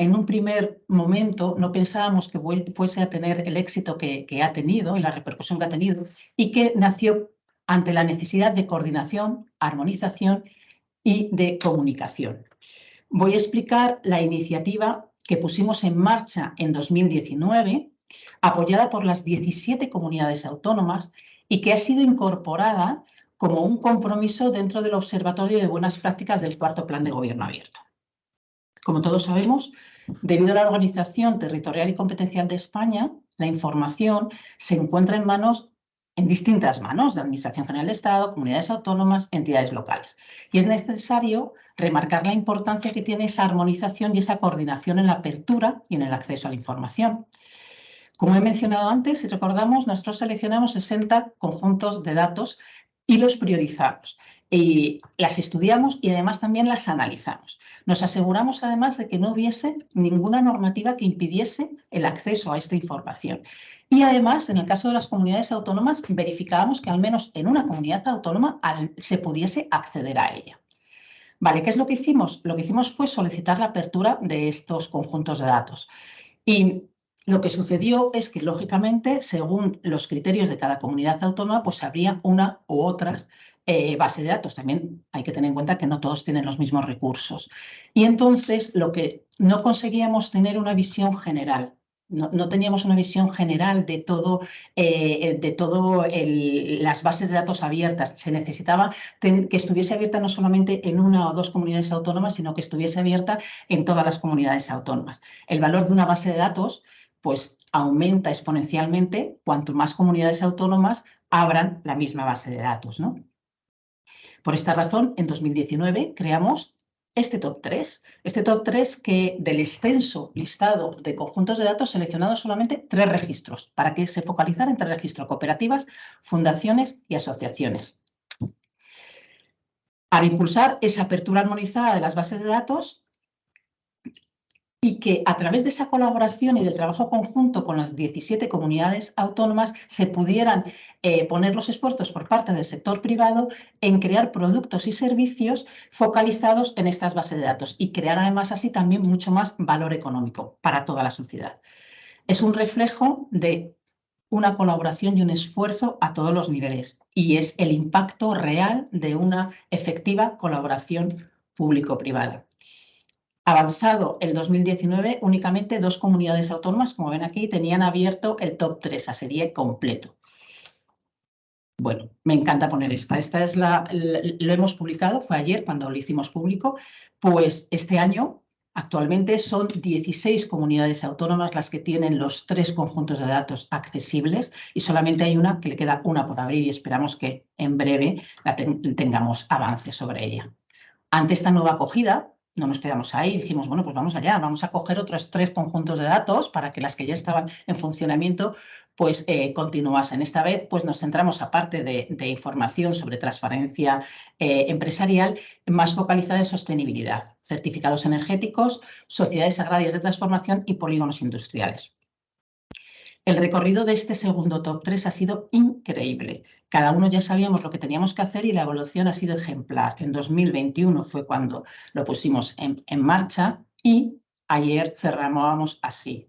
en un primer momento no pensábamos que fuese a tener el éxito que, ha tenido y la repercusión que ha tenido y que nació ante la necesidad de coordinación, armonización y de comunicación. Voy a explicar la iniciativa que pusimos en marcha en 2019, apoyada por las 17 comunidades autónomas y que ha sido incorporada como un compromiso dentro del Observatorio de Buenas Prácticas del Cuarto Plan de Gobierno Abierto. Como todos sabemos, debido a la organización territorial y competencial de España, la información se encuentra en manos en distintas manos de Administración General de Estado, comunidades autónomas, entidades locales. Y es necesario remarcar la importancia que tiene esa armonización y esa coordinación en la apertura y en el acceso a la información. Como he mencionado antes, si recordamos, nosotros seleccionamos 60 conjuntos de datos y los priorizamos. Y las estudiamos y además también las analizamos. Nos aseguramos además de que no hubiese ninguna normativa que impidiese el acceso a esta información. Y además, en el caso de las comunidades autónomas, verificábamos que al menos en una comunidad autónoma se pudiese acceder a ella. Vale, ¿qué es lo que hicimos? Lo que hicimos fue solicitar la apertura de estos conjuntos de datos. Y lo que sucedió es que, lógicamente, según los criterios de cada comunidad autónoma, pues habría una u otras eh, bases de datos. También hay que tener en cuenta que no todos tienen los mismos recursos. Y entonces, lo que no conseguíamos tener una visión general. No, teníamos una visión general de todo, eh, de todo las bases de datos abiertas. Se necesitaba que estuviese abierta no solamente en una o dos comunidades autónomas, sino que estuviese abierta en todas las comunidades autónomas. El valor de una base de datos pues aumenta exponencialmente cuanto más comunidades autónomas abran la misma base de datos. ¿no? Por esta razón, en 2019 creamos este top 3, este top 3 que del extenso listado de conjuntos de datos seleccionados solamente tres registros, para que se focalizara entre registros cooperativas, fundaciones y asociaciones. Para impulsar esa apertura armonizada de las bases de datos, y que a través de esa colaboración y del trabajo conjunto con las 17 comunidades autónomas se pudieran eh, poner los esfuerzos por parte del sector privado en crear productos y servicios focalizados en estas bases de datos y crear además así también mucho más valor económico para toda la sociedad. Es un reflejo de una colaboración y un esfuerzo a todos los niveles y es el impacto real de una efectiva colaboración público-privada avanzado el 2019, únicamente dos comunidades autónomas, como ven aquí, tenían abierto el top 3, a serie completo. Bueno, me encanta poner esta. Esta es la, lo hemos publicado, fue ayer cuando lo hicimos público, pues este año actualmente son 16 comunidades autónomas las que tienen los tres conjuntos de datos accesibles y solamente hay una que le queda una por abrir y esperamos que en breve tengamos avances sobre ella. Ante esta nueva acogida, no nos quedamos ahí, dijimos, bueno, pues vamos allá, vamos a coger otros tres conjuntos de datos para que las que ya estaban en funcionamiento pues eh, continuasen. Esta vez pues nos centramos, aparte de, información sobre transparencia eh, empresarial, más focalizada en sostenibilidad, certificados energéticos, sociedades agrarias de transformación y polígonos industriales. El recorrido de este segundo top 3 ha sido increíble. Cada uno ya sabíamos lo que teníamos que hacer y la evolución ha sido ejemplar. En 2021 fue cuando lo pusimos en, marcha y ayer cerrábamos así.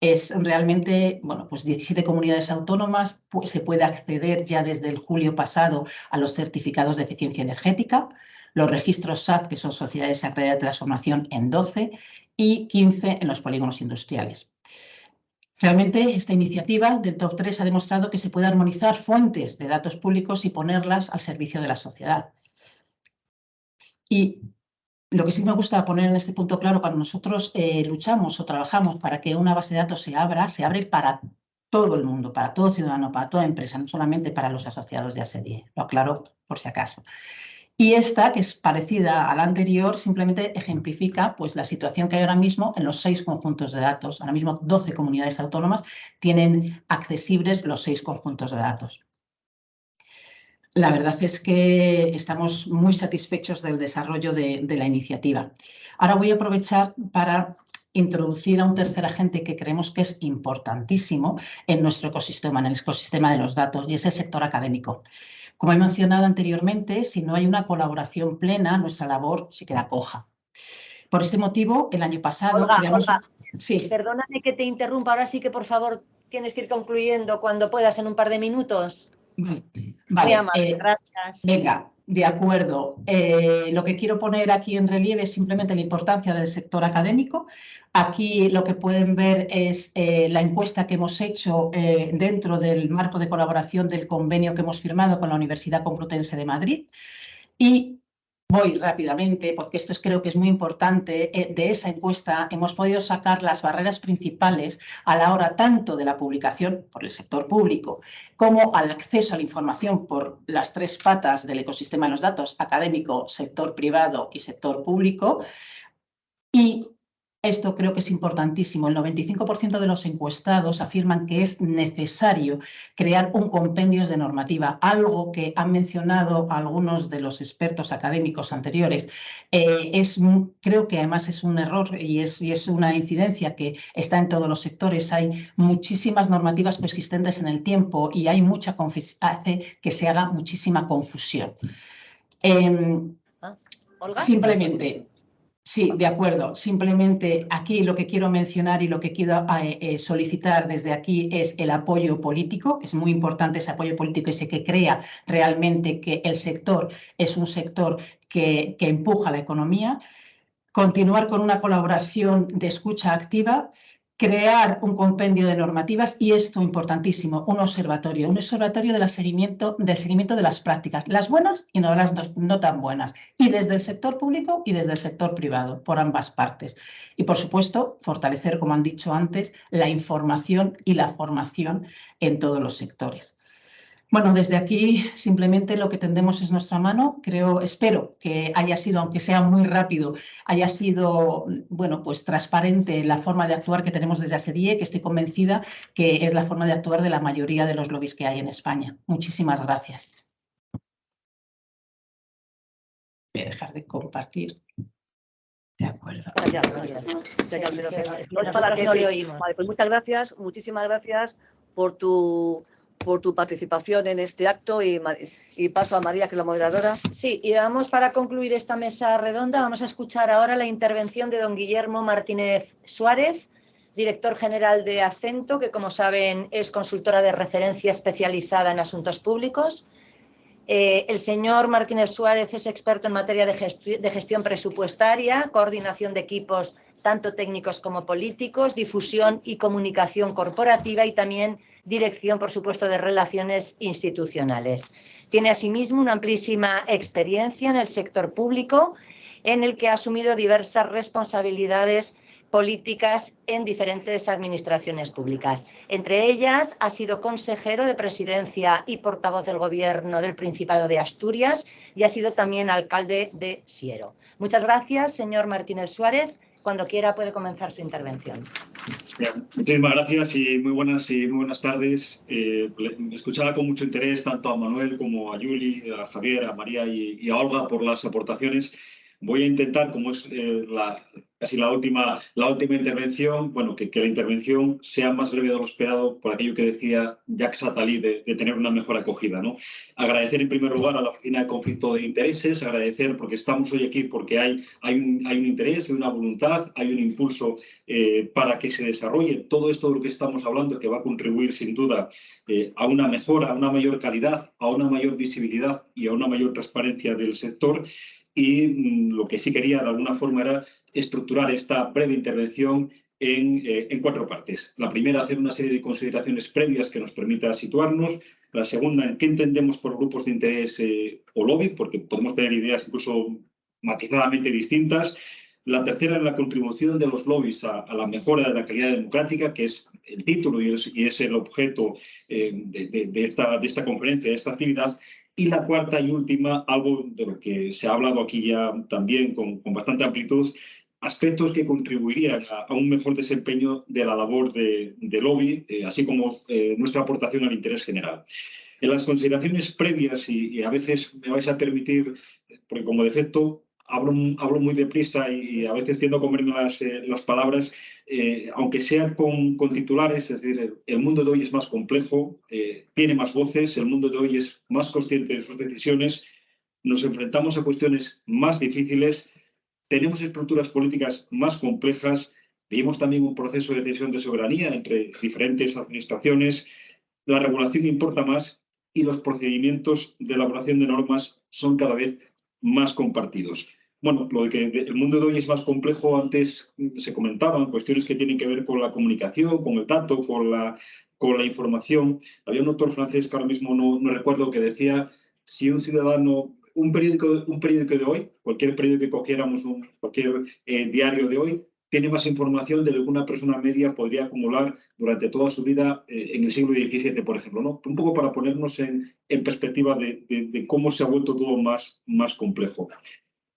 Es realmente, bueno, pues 17 comunidades autónomas, se puede acceder ya desde el julio pasado a los certificados de eficiencia energética, los registros SAT, que son sociedades agrarias de transformación, en 12 y 15 en los polígonos industriales. Realmente esta iniciativa del Top 3 ha demostrado que se puede armonizar fuentes de datos públicos y ponerlas al servicio de la sociedad. Y lo que sí me gusta poner en este punto claro, cuando nosotros eh, luchamos o trabajamos para que una base de datos se abra, se abre para todo el mundo, para todo ciudadano, para toda empresa, no solamente para los asociados de ASEDIE. Lo aclaro por si acaso. Y esta, que es parecida a la anterior, simplemente ejemplifica pues, la situación que hay ahora mismo en los seis conjuntos de datos. Ahora mismo 12 comunidades autónomas tienen accesibles los seis conjuntos de datos. La verdad es que estamos muy satisfechos del desarrollo de, de la iniciativa. Ahora voy a aprovechar para introducir a un tercer agente que creemos que es importantísimo en nuestro ecosistema, en el ecosistema de los datos, y es el sector académico. Como he mencionado anteriormente, si no hay una colaboración plena, nuestra labor se queda coja. Por este motivo, el año pasado... Sí. Perdóname que te interrumpa, ahora sí que por favor tienes que ir concluyendo cuando puedas en un par de minutos. Vale, eh, gracias. Venga, de acuerdo. Eh, lo que quiero poner aquí en relieve es simplemente la importancia del sector académico. Aquí lo que pueden ver es eh, la encuesta que hemos hecho dentro del marco de colaboración del convenio que hemos firmado con la Universidad Complutense de Madrid. Y Voy rápidamente, porque esto es, creo que es muy importante. Eh, de esa encuesta hemos podido sacar las barreras principales a la hora tanto de la publicación por el sector público como al acceso a la información por las tres patas del ecosistema de los datos, académico, sector privado y sector público. Y esto creo que es importantísimo. El 95% de los encuestados afirman que es necesario crear un compendio de normativa, algo que han mencionado algunos de los expertos académicos anteriores. Eh, es, creo que además es un error y es, y es una incidencia que está en todos los sectores. Hay muchísimas normativas coexistentes en el tiempo y hay mucha hace que se haga muchísima confusión. Em, ah, simplemente, Sí, de acuerdo. Simplemente aquí lo que quiero mencionar y lo que quiero eh, eh, solicitar desde aquí es el apoyo político. Es muy importante ese apoyo político, ese que crea realmente que el sector es un sector que empuja la economía. Continuar con una colaboración de escucha activa crear un compendio de normativas y esto importantísimo, un observatorio, un observatorio de seguimiento, del seguimiento de las prácticas, las buenas y no las no, tan buenas, y desde el sector público y desde el sector privado, por ambas partes. Y por supuesto, fortalecer, como han dicho antes, la información y la formación en todos los sectores. Bueno, desde aquí simplemente lo que tendemos es nuestra mano. Creo, espero que haya sido, aunque sea muy rápido, haya sido, bueno, pues transparente la forma de actuar que tenemos desde ASEDIE, que estoy convencida que es la forma de actuar de la mayoría de los lobbies que hay en España. Muchísimas gracias. Voy a dejar de compartir. De acuerdo. muchas gracias, muchísimas gracias por tu por tu participación en este acto y, paso a María, que es la moderadora. Sí, y vamos para concluir esta mesa redonda, vamos a escuchar ahora la intervención de don Guillermo Martínez Suárez, director general de Acento, que como saben es consultora de referencia especializada en asuntos públicos. Eh, el señor Martínez Suárez es experto en materia de, de gestión presupuestaria, coordinación de equipos tanto técnicos como políticos, difusión y comunicación corporativa y también dirección, por supuesto, de relaciones institucionales. Tiene asimismo una amplísima experiencia en el sector público, en el que ha asumido diversas responsabilidades políticas en diferentes administraciones públicas. Entre ellas, ha sido consejero de presidencia y portavoz del Gobierno del Principado de Asturias y ha sido también alcalde de Siero. Muchas gracias, señor Martínez Suárez. Cuando quiera puede comenzar su intervención. muchísimas gracias y muy buenas y muy buenas tardes. Eh, escuchaba con mucho interés tanto a Manuel como a Yuli, a Javier, a María y a Olga por las aportaciones. Voy a intentar, como es eh, la, casi la última, la última intervención, bueno, que, que, la intervención sea más breve de lo esperado por aquello que decía Jacques Attali de, tener una mejor acogida. ¿no? Agradecer en primer lugar a la Oficina de Conflicto de Intereses, agradecer porque estamos hoy aquí porque hay, hay, un, hay un interés, hay una voluntad, hay un impulso eh, para que se desarrolle todo esto de lo que estamos hablando que va a contribuir sin duda eh, a una mejora, a una mayor calidad, a una mayor visibilidad y a una mayor transparencia del sector y mm, lo que sí quería de alguna forma era estructurar esta breve intervención eh, en, cuatro partes. La primera, hacer una serie de consideraciones previas que nos permita situarnos. La segunda, en qué entendemos por grupos de interés eh, o lobby, porque podemos tener ideas incluso matizadamente distintas. La tercera, la contribución de los lobbies a, la mejora de la calidad democrática, que es el título y es, el objeto eh, de, esta, de esta conferencia, de esta actividad. Y la cuarta y última, algo de lo que se ha hablado aquí ya también con, bastante amplitud, aspectos que contribuirían a, un mejor desempeño de la labor de, lobby, eh, así como eh, nuestra aportación al interés general. En las consideraciones previas, y, a veces me vais a permitir, porque como defecto hablo, hablo muy deprisa y, a veces tiendo a comerme las, eh, las palabras, eh, aunque sean con, con, titulares, es decir, el, mundo de hoy es más complejo, eh, tiene más voces, el mundo de hoy es más consciente de sus decisiones, nos enfrentamos a cuestiones más difíciles, tenemos estructuras políticas más complejas, vivimos también un proceso de decisión de soberanía entre diferentes administraciones, la regulación importa más y los procedimientos de elaboración de normas son cada vez más compartidos. Bueno, lo de que el mundo de hoy es más complejo, antes se comentaban cuestiones que tienen que ver con la comunicación, con el dato, con la, con la información. Había un autor francés que ahora mismo no, no recuerdo que decía si un ciudadano, un periódico, un periódico de hoy, cualquier periódico que cogiéramos, un, cualquier eh, diario de hoy, tiene más información de lo que una persona media podría acumular durante toda su vida eh, en el siglo XVII, por ejemplo. ¿no? Un poco para ponernos en, en perspectiva de, de, de, cómo se ha vuelto todo más, más complejo.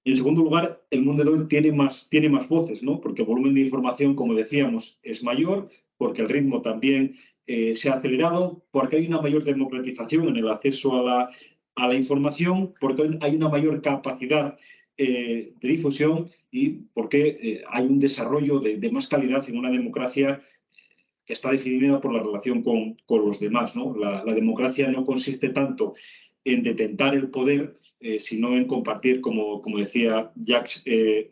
Y en segundo lugar, el mundo de hoy tiene más, tiene más voces, ¿no? porque el volumen de información, como decíamos, es mayor, porque el ritmo también eh, se ha acelerado, porque hay una mayor democratización en el acceso a la, a la información, porque hay una mayor capacidad eh, de difusión y porque eh, hay un desarrollo de, de, más calidad en una democracia que está definida por la relación con, con los demás. ¿no? La, la, democracia no consiste tanto en detentar el poder, eh, sino en compartir, como, como decía Jacques eh.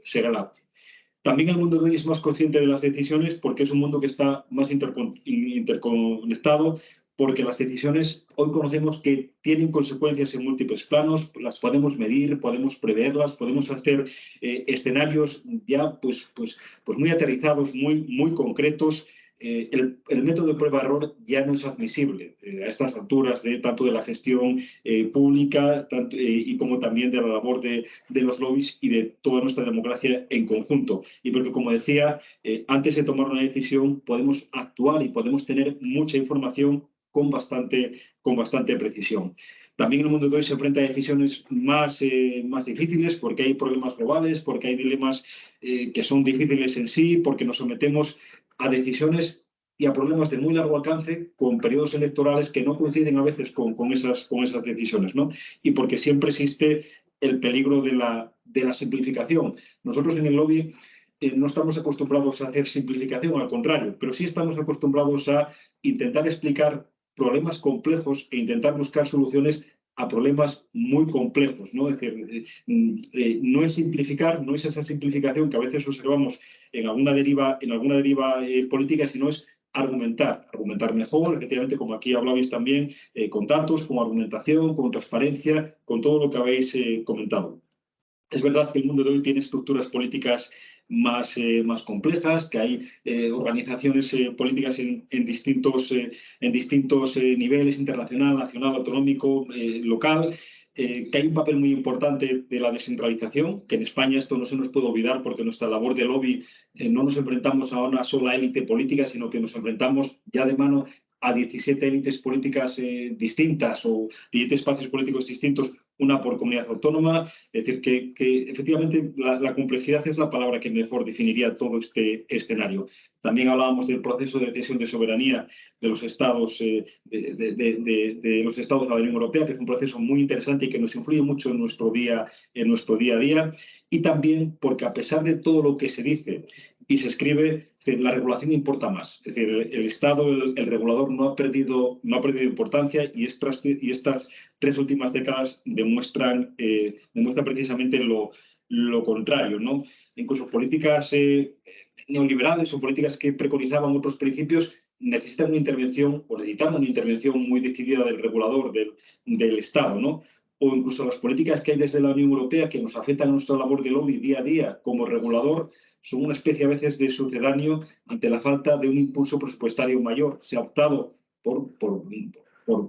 También el mundo de hoy es más consciente de las decisiones porque es un mundo que está más intercon interconectado, porque las decisiones hoy conocemos que tienen consecuencias en múltiples planos, las podemos medir, podemos preverlas, podemos hacer eh, escenarios ya pues, pues, pues muy aterrizados, muy, muy concretos. Eh, el, el, método de prueba-error ya no es admisible eh, a estas alturas de tanto de la gestión eh, pública tanto, eh, y como también de la labor de, de, los lobbies y de toda nuestra democracia en conjunto. Y porque, como decía, eh, antes de tomar una decisión podemos actuar y podemos tener mucha información con bastante, con bastante precisión. También el mundo de hoy se enfrenta a decisiones más, eh, más difíciles porque hay problemas globales, porque hay dilemas eh, que son difíciles en sí, porque nos sometemos a decisiones y a problemas de muy largo alcance con periodos electorales que no coinciden a veces con, con, esas, con esas decisiones, ¿no? Y porque siempre existe el peligro de la, de la simplificación. Nosotros en el lobby eh, no estamos acostumbrados a hacer simplificación, al contrario, pero sí estamos acostumbrados a intentar explicar problemas complejos e intentar buscar soluciones a problemas muy complejos, ¿no? Es decir, eh, eh, no es simplificar, no es esa simplificación que a veces observamos en alguna deriva, en alguna deriva eh, política, sino es argumentar, argumentar mejor, efectivamente, como aquí hablabais también, con datos, con argumentación, con transparencia, con todo lo que habéis comentado. Es verdad que el mundo de hoy tiene estructuras políticas más, eh, más complejas, que hay eh, organizaciones eh, políticas en, en, distintos, en distintos niveles, internacional, nacional, autonómico, local, que hay un papel muy importante de la descentralización, que en España esto no se nos puede olvidar porque nuestra labor de lobby no nos enfrentamos a una sola élite política, sino que nos enfrentamos ya de mano a 17 élites políticas eh, distintas o 17 espacios políticos distintos, una por comunidad autónoma. Es decir, que, que efectivamente la, complejidad es la palabra que mejor definiría todo este escenario. También hablábamos del proceso de cesión de soberanía de los estados eh, de, de, de, de, los estados de la Unión Europea, que es un proceso muy interesante y que nos influye mucho en nuestro día, en nuestro día a día. Y también porque a pesar de todo lo que se dice y se escribe, la regulación importa más. Es decir, el, Estado, el, regulador no ha perdido, no ha perdido importancia y estas, y estas tres últimas décadas demuestran, eh, precisamente lo, lo contrario. ¿no? Incluso políticas eh, neoliberales o políticas que preconizaban otros principios necesitan una intervención o necesitan una intervención muy decidida del regulador, del, del Estado. ¿no? o incluso las políticas que hay desde la Unión Europea que nos afectan a nuestra labor de lobby día a día como regulador son una especie a veces de sucedáneo ante la falta de un impulso presupuestario mayor. Se ha optado por, por,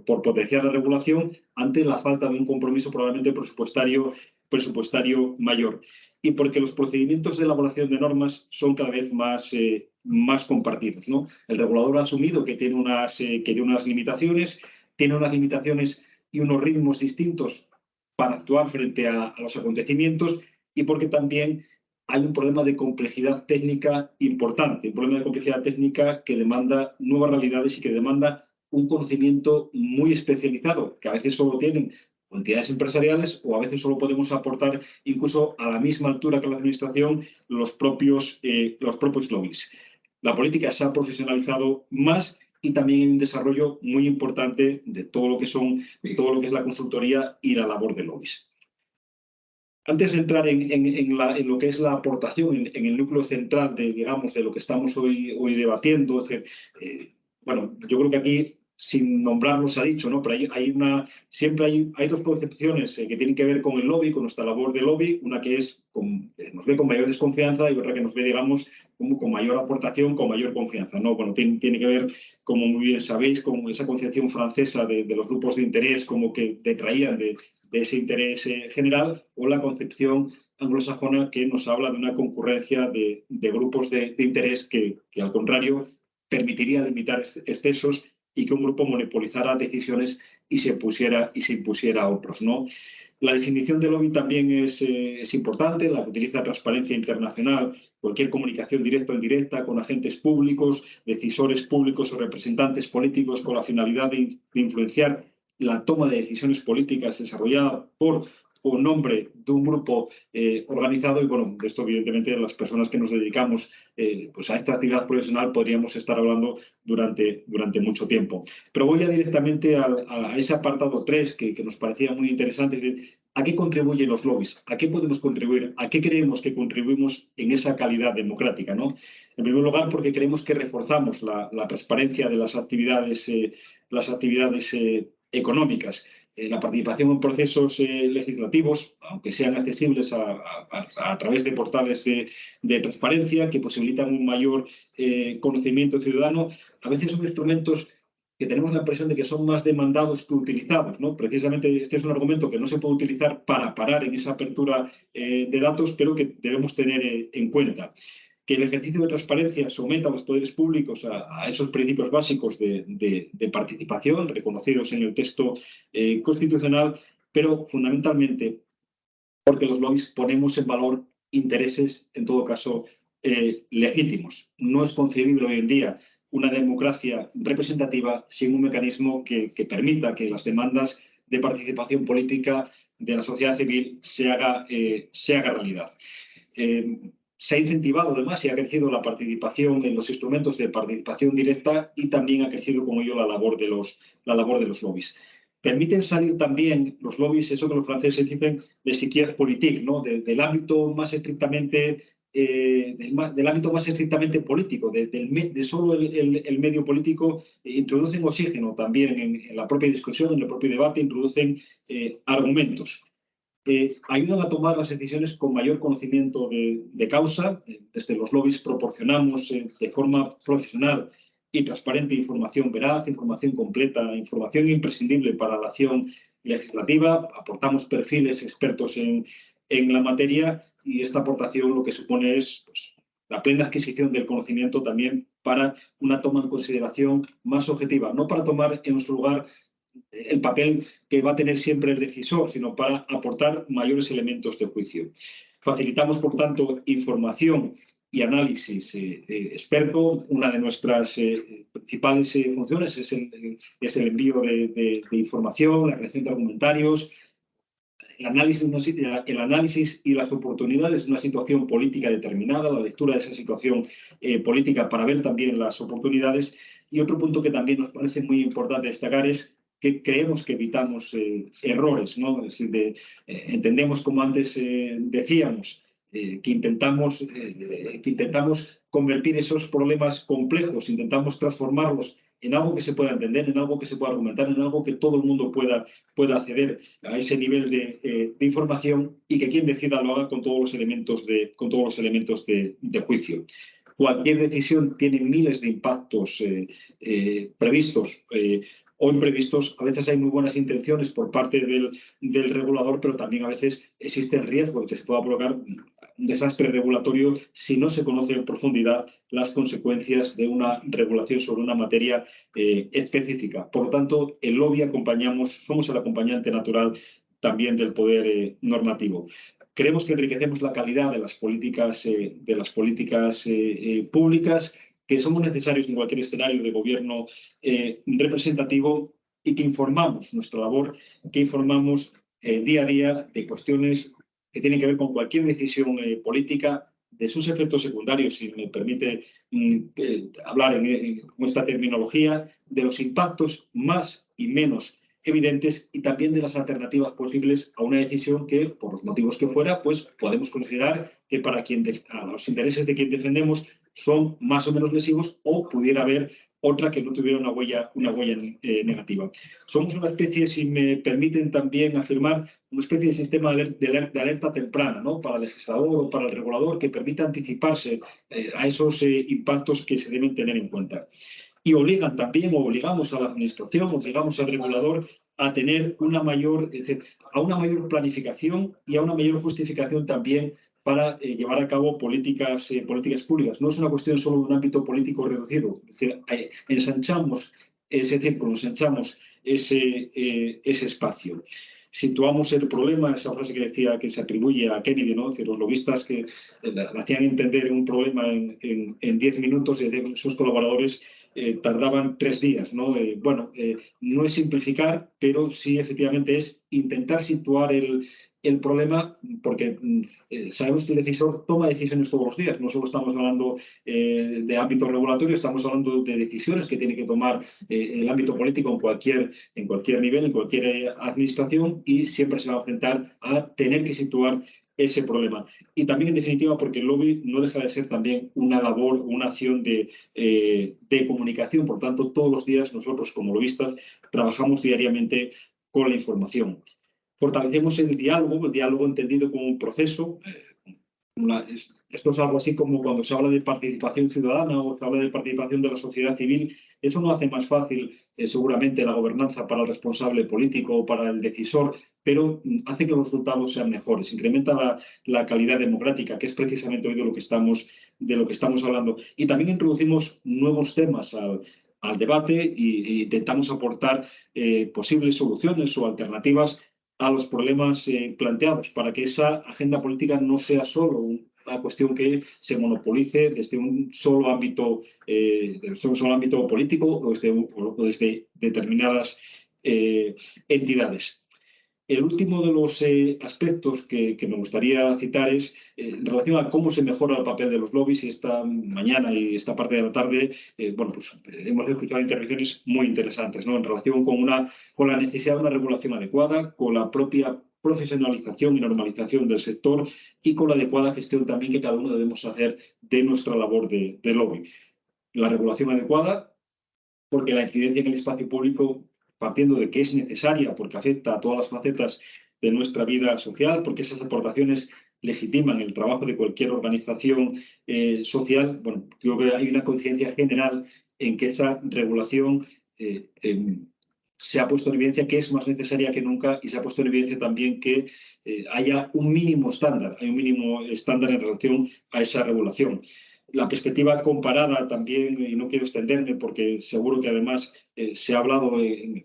por, potenciar la regulación ante la falta de un compromiso probablemente presupuestario, presupuestario mayor. Y porque los procedimientos de elaboración de normas son cada vez más, eh, más compartidos. ¿no? El regulador ha asumido que tiene unas, eh, que tiene unas limitaciones, tiene unas limitaciones y unos ritmos distintos para actuar frente a los acontecimientos y porque también hay un problema de complejidad técnica importante, un problema de complejidad técnica que demanda nuevas realidades y que demanda un conocimiento muy especializado, que a veces solo tienen entidades empresariales o a veces solo podemos aportar incluso a la misma altura que la administración los propios, eh, los propios lobbies. La política se ha profesionalizado más y también hay un desarrollo muy importante de todo lo que son, todo lo que es la consultoría y la labor de lobbies. Antes de entrar en, en, en, la, en lo que es la aportación, en, el núcleo central de, digamos, de lo que estamos hoy, hoy debatiendo, es decir, eh, bueno, yo creo que aquí sin nombrarlos ha dicho, ¿no? Pero hay, hay una, siempre hay, hay dos concepciones eh, que tienen que ver con el lobby, con nuestra labor de lobby, una que es con, eh, nos ve con mayor desconfianza y otra que nos ve, digamos, como con mayor aportación, con mayor confianza, ¿no? Bueno, tiene, tiene que ver, como muy bien sabéis, con esa concepción francesa de, de los grupos de interés, como que detraían de, de ese interés general, o la concepción anglosajona que nos habla de una concurrencia de, de grupos de, interés que, que, al contrario, permitiría limitar excesos y que un grupo monopolizara decisiones y se, pusiera, y se impusiera a otros. ¿no? La definición de lobby también es, eh, es, importante, la que utiliza transparencia internacional, cualquier comunicación directa o indirecta con agentes públicos, decisores públicos o representantes políticos con la finalidad de influenciar la toma de decisiones políticas desarrollada por o nombre de un grupo eh, organizado y bueno, de esto evidentemente las personas que nos dedicamos eh, pues a esta actividad profesional podríamos estar hablando durante, durante mucho tiempo. Pero voy ya directamente a, ese apartado 3 que, que, nos parecía muy interesante, de, ¿a qué contribuyen los lobbies? ¿A qué podemos contribuir? ¿A qué creemos que contribuimos en esa calidad democrática? ¿no? En primer lugar, porque creemos que reforzamos la, la transparencia de las actividades, eh, las actividades económicas. Eh, la participación en procesos eh, legislativos, aunque sean accesibles a, través de portales de, transparencia que posibilitan un mayor eh, conocimiento ciudadano, a veces son instrumentos que tenemos la impresión de que son más demandados que utilizados. ¿no? Precisamente este es un argumento que no se puede utilizar para parar en esa apertura de datos, pero que debemos tener en cuenta que el ejercicio de transparencia someta a los poderes públicos a, esos principios básicos de, participación reconocidos en el texto eh, constitucional, pero fundamentalmente porque los lobbies ponemos en valor intereses, en todo caso, eh, legítimos. No es concebible hoy en día una democracia representativa sin un mecanismo que, permita que las demandas de participación política de la sociedad civil se haga, eh, se haga realidad. Se ha incentivado además y ha crecido la participación en los instrumentos de participación directa y también ha crecido como yo la labor de los, la labor de los lobbies. Permiten salir también los lobbies, eso que los franceses dicen, de siquiera politique, ¿no? De, del ámbito más estrictamente eh, del, del, ámbito más estrictamente político, de, de, de solo el, el, medio político, eh, introducen oxígeno también en, en, la propia discusión, en el propio debate, introducen eh, argumentos ayudan a tomar las decisiones con mayor conocimiento de, de causa. Eh, desde los lobbies proporcionamos eh, de forma profesional y transparente información veraz, información completa, información imprescindible para la acción legislativa. Aportamos perfiles expertos en, en la materia y esta aportación lo que supone es pues, la plena adquisición del conocimiento también para una toma en consideración más objetiva, no para tomar en nuestro lugar el papel que va a tener siempre el decisor, sino para aportar mayores elementos de juicio. Facilitamos, por tanto, información y análisis eh, eh, experto. Una de nuestras eh, principales eh, funciones es el, es el envío de, de, de, información, la creación de argumentarios, el análisis, el análisis y las oportunidades de una situación política determinada, la lectura de esa situación eh, política para ver también las oportunidades. Y otro punto que también nos parece muy importante destacar es que creemos que evitamos eh, errores, ¿no? Es decir, de, eh, entendemos, como antes eh, decíamos, que, intentamos, que intentamos convertir esos problemas complejos, intentamos transformarlos en algo que se pueda entender, en algo que se pueda argumentar, en algo que todo el mundo pueda, pueda acceder a ese nivel de, información y que quien decida lo haga con todos los elementos de, con todos los elementos de juicio. Cualquier decisión tiene miles de impactos previstos o imprevistos, a veces hay muy buenas intenciones por parte del, regulador, pero también a veces existe el riesgo de que se pueda provocar un desastre regulatorio si no se conoce en profundidad las consecuencias de una regulación sobre una materia eh, específica. Por lo tanto, el lobby acompañamos, somos el acompañante natural también del poder eh, normativo. Creemos que enriquecemos la calidad de las políticas, eh, públicas que somos necesarios en cualquier escenario de gobierno eh, representativo y que informamos nuestra labor, que informamos eh, día a día de cuestiones que tienen que ver con cualquier decisión eh, política, de sus efectos secundarios, si me permite mm, hablar en, en, con esta terminología, de los impactos más y menos evidentes y también de las alternativas posibles a una decisión que, por los motivos que fuera, pues podemos considerar que para quien los intereses de quien defendemos son más o menos lesivos o pudiera haber otra que no tuviera una huella, una huella eh, negativa. Somos una especie, si me permiten también afirmar, una especie de sistema de alerta, temprana ¿no? para el legislador o para el regulador que permita anticiparse eh, a esos eh, impactos que se deben tener en cuenta. Y obligan también, o obligamos a la administración, obligamos al regulador a tener una mayor, a una mayor planificación y a una mayor justificación también para eh, llevar a cabo políticas, eh, políticas públicas. No es una cuestión solo de un ámbito político reducido, es decir, eh, ensanchamos ese círculo, ensanchamos ese, ese espacio situamos el problema, esa frase que decía que se atribuye a Kennedy, ¿no? los lobistas que hacían entender un problema en 10 minutos y sus colaboradores tardaban tres días. ¿no? bueno, no es simplificar, pero sí efectivamente es intentar situar el, el problema, porque mm, eh, sabemos que el decisor toma decisiones todos los días, no solo estamos hablando eh, de ámbito regulatorio, estamos hablando de decisiones que tiene que tomar eh, el ámbito político en cualquier, en cualquier nivel, en cualquier administración, y siempre se va a enfrentar a tener que situar ese problema. Y también, en definitiva, porque el lobby no deja de ser también una labor, una acción de, de comunicación. Por tanto, todos los días nosotros, como lobistas, trabajamos diariamente con la información fortalecemos el diálogo, el diálogo entendido como un proceso. Eh, esto es algo así como cuando se habla de participación ciudadana o se habla de participación de la sociedad civil. Eso no hace más fácil eh, seguramente la gobernanza para el responsable político o para el decisor, pero mm, hace que los resultados sean mejores, incrementa la, calidad democrática, que es precisamente hoy de lo que estamos, de lo que estamos hablando. Y también introducimos nuevos temas al, debate e, intentamos aportar eh, posibles soluciones o alternativas a los problemas eh, planteados, para que esa agenda política no sea solo una cuestión que se monopolice desde un solo ámbito, eh, un solo ámbito político o desde, determinadas eh, entidades. El último de los eh, aspectos que, me gustaría citar es en relación a cómo se mejora el papel de los lobbies y esta mañana y esta parte de la tarde, bueno, pues hemos escuchado intervenciones muy interesantes, ¿no? En relación con, una, con la necesidad de una regulación adecuada, con la propia profesionalización y normalización del sector y con la adecuada gestión también que cada uno debemos hacer de nuestra labor de, de lobby. La regulación adecuada, porque la incidencia en el espacio público partiendo de que es necesaria porque afecta a todas las facetas de nuestra vida social, porque esas aportaciones legitiman el trabajo de cualquier organización eh, social, bueno, creo que hay una conciencia general en que esa regulación eh, em, se ha puesto en evidencia que es más necesaria que nunca y se ha puesto en evidencia también que eh, haya un mínimo estándar, hay un mínimo estándar en relación a esa regulación la perspectiva comparada también, y no quiero extenderme porque seguro que además eh, se ha hablado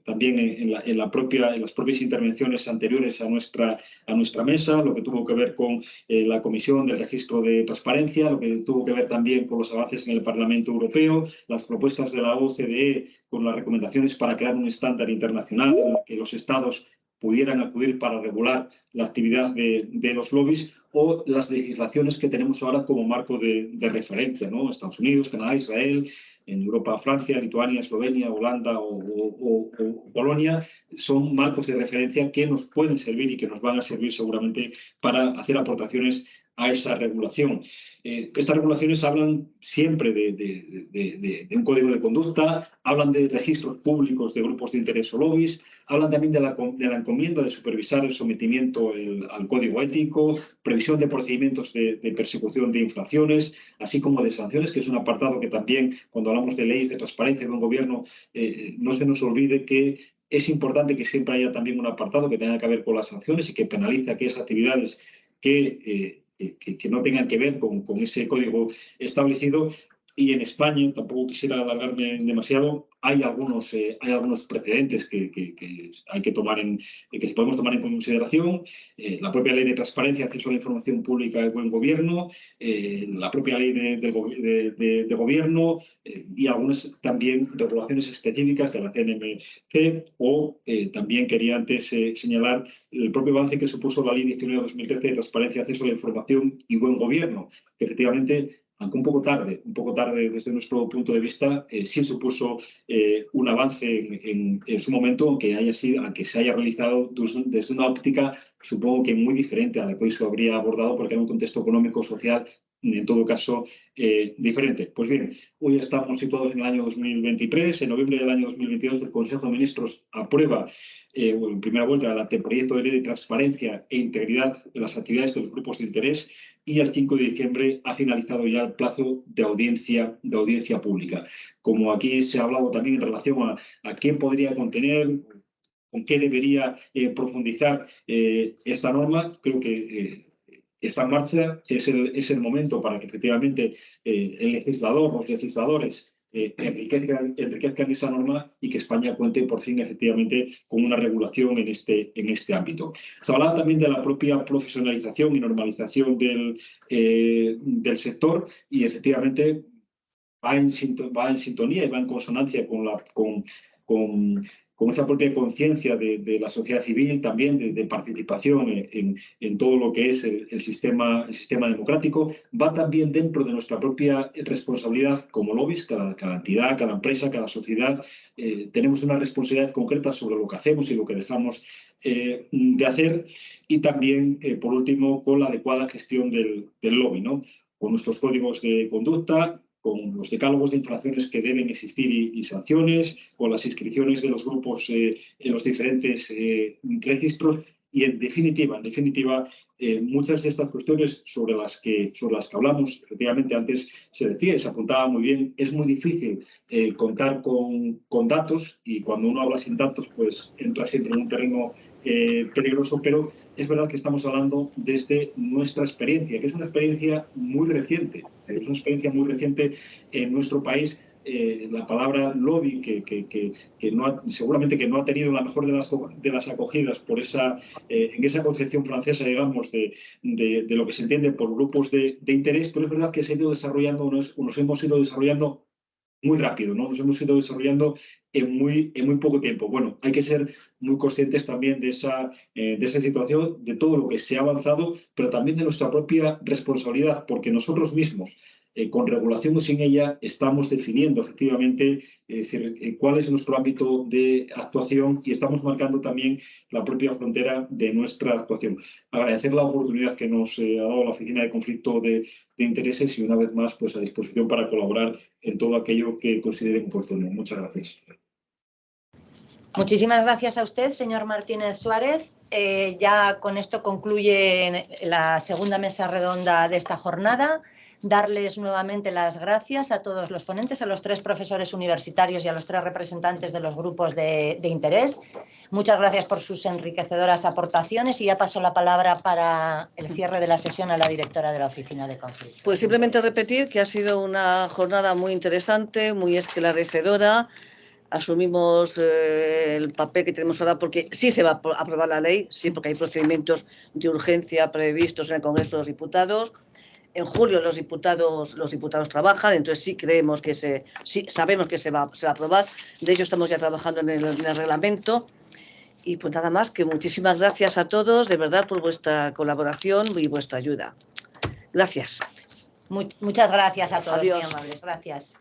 también en, la, propia, en las propias intervenciones anteriores a nuestra, a nuestra mesa, lo que tuvo que ver con eh, la Comisión del Registro de Transparencia, lo que tuvo que ver también con los avances en el Parlamento Europeo, las propuestas de la OCDE con las recomendaciones para crear un estándar internacional en el que los estados pudieran acudir para regular la actividad de, de los lobbies o las legislaciones que tenemos ahora como marco de, referencia, ¿no? Estados Unidos, Canadá, Israel, en Europa, Francia, Lituania, Eslovenia, Holanda o, Polonia, son marcos de referencia que nos pueden servir y que nos van a servir seguramente para hacer aportaciones a esa regulación. Eh, estas regulaciones hablan siempre de, un código de conducta, hablan de registros públicos de grupos de interés o lobbies, hablan también de la, encomienda de supervisar el sometimiento al código ético, previsión de procedimientos de, persecución de infracciones, así como de sanciones, que es un apartado que también, cuando hablamos de leyes de transparencia de un gobierno, eh, no se nos olvide que es importante que siempre haya también un apartado que tenga que ver con las sanciones y que penalice aquellas actividades que eh, que, no tengan que ver con, con, ese código establecido. Y en España, tampoco quisiera alargarme demasiado, hay algunos, eh, hay algunos precedentes que, hay que tomar en, que podemos tomar en consideración. Eh, la propia ley de transparencia, acceso a la información pública y buen gobierno, eh, la propia ley de, de gobierno y algunas también regulaciones específicas de la CNMC o también quería antes señalar el propio avance que supuso la ley 19-2013 de transparencia, acceso a la información y buen gobierno, que efectivamente aunque un poco tarde, un poco tarde desde nuestro punto de vista, eh, sí supuso eh, un avance en, su momento, aunque, haya sido, aunque se haya realizado desde una óptica, supongo que muy diferente a la que hoy se habría abordado, porque era un contexto económico, social en todo caso, eh, diferente. Pues bien, hoy estamos situados en el año 2023. En noviembre del año 2022 el Consejo de Ministros aprueba eh, en primera vuelta el anteproyecto de ley de transparencia e integridad de las actividades de los grupos de interés y el 5 de diciembre ha finalizado ya el plazo de audiencia, de audiencia pública. Como aquí se ha hablado también en relación a, a qué podría contener, con qué debería eh, profundizar eh, esta norma, creo que eh, está en marcha, es el, es el momento para que efectivamente el legislador, los legisladores, enriquezcan, enriquezcan, esa norma y que España cuente por fin efectivamente con una regulación en este, en este ámbito. Se hablaba también de la propia profesionalización y normalización del, del sector y efectivamente va en, va en sintonía y va en consonancia con, la, con, con con esa propia conciencia de, la sociedad civil, también de, participación en, todo lo que es el, sistema, el sistema democrático, va también dentro de nuestra propia responsabilidad como lobbies, cada, entidad, cada empresa, cada sociedad, eh, tenemos una responsabilidad concreta sobre lo que hacemos y lo que dejamos eh, de hacer y también, eh, por último, con la adecuada gestión del, del lobby, ¿no? con nuestros códigos de conducta, con los decálogos de infracciones que deben existir y, sanciones, con las inscripciones de los grupos eh, en los diferentes eh, registros. Y en definitiva, en definitiva, eh, muchas de estas cuestiones sobre las, que, sobre las que hablamos, efectivamente antes se decía y se apuntaba muy bien, es muy difícil contar con, con, datos y cuando uno habla sin datos pues entra siempre en un terreno peligroso, pero es verdad que estamos hablando desde nuestra experiencia, que es una experiencia muy reciente, es una experiencia muy reciente en nuestro país. Eh, la palabra lobby, que, seguramente que no ha tenido la mejor de las, acogidas por esa, eh, en esa concepción francesa, digamos, de, de, lo que se entiende por grupos de, interés, pero es verdad que se ha ido desarrollando, nos, nos hemos ido desarrollando muy rápido, ¿no? Nos hemos ido desarrollando en muy, en muy poco tiempo. Bueno, hay que ser muy conscientes también de esa, eh, de esa situación, de todo lo que se ha avanzado, pero también de nuestra propia responsabilidad, porque nosotros mismos eh, con regulación o sin ella, estamos definiendo efectivamente eh, cuál es nuestro ámbito de actuación y estamos marcando también la propia frontera de nuestra actuación. Agradecer la oportunidad que nos eh, ha dado la Oficina de Conflicto de, Intereses y una vez más pues, a disposición para colaborar en todo aquello que consideren oportuno. Muchas gracias. Muchísimas gracias a usted, señor Martínez Suárez. ya con esto concluye la segunda mesa redonda de esta jornada darles nuevamente las gracias a todos los ponentes, a los tres profesores universitarios y a los tres representantes de los grupos de, interés. Muchas gracias por sus enriquecedoras aportaciones y ya paso la palabra para el cierre de la sesión a la directora de la Oficina de Conflicto. Pues simplemente repetir que ha sido una jornada muy interesante, muy esclarecedora. Asumimos eh, el papel que tenemos ahora porque sí se va a aprobar la ley, sí, porque hay procedimientos de urgencia previstos en el Congreso de los Diputados en julio los diputados, los diputados trabajan, entonces sí creemos que se, sí sabemos que se va, se va a aprobar. De hecho, estamos ya trabajando en el, reglamento. Y pues nada más, que muchísimas gracias a todos, de verdad, por vuestra colaboración y vuestra ayuda. Gracias. muchas gracias a todos, muy amables. Gracias.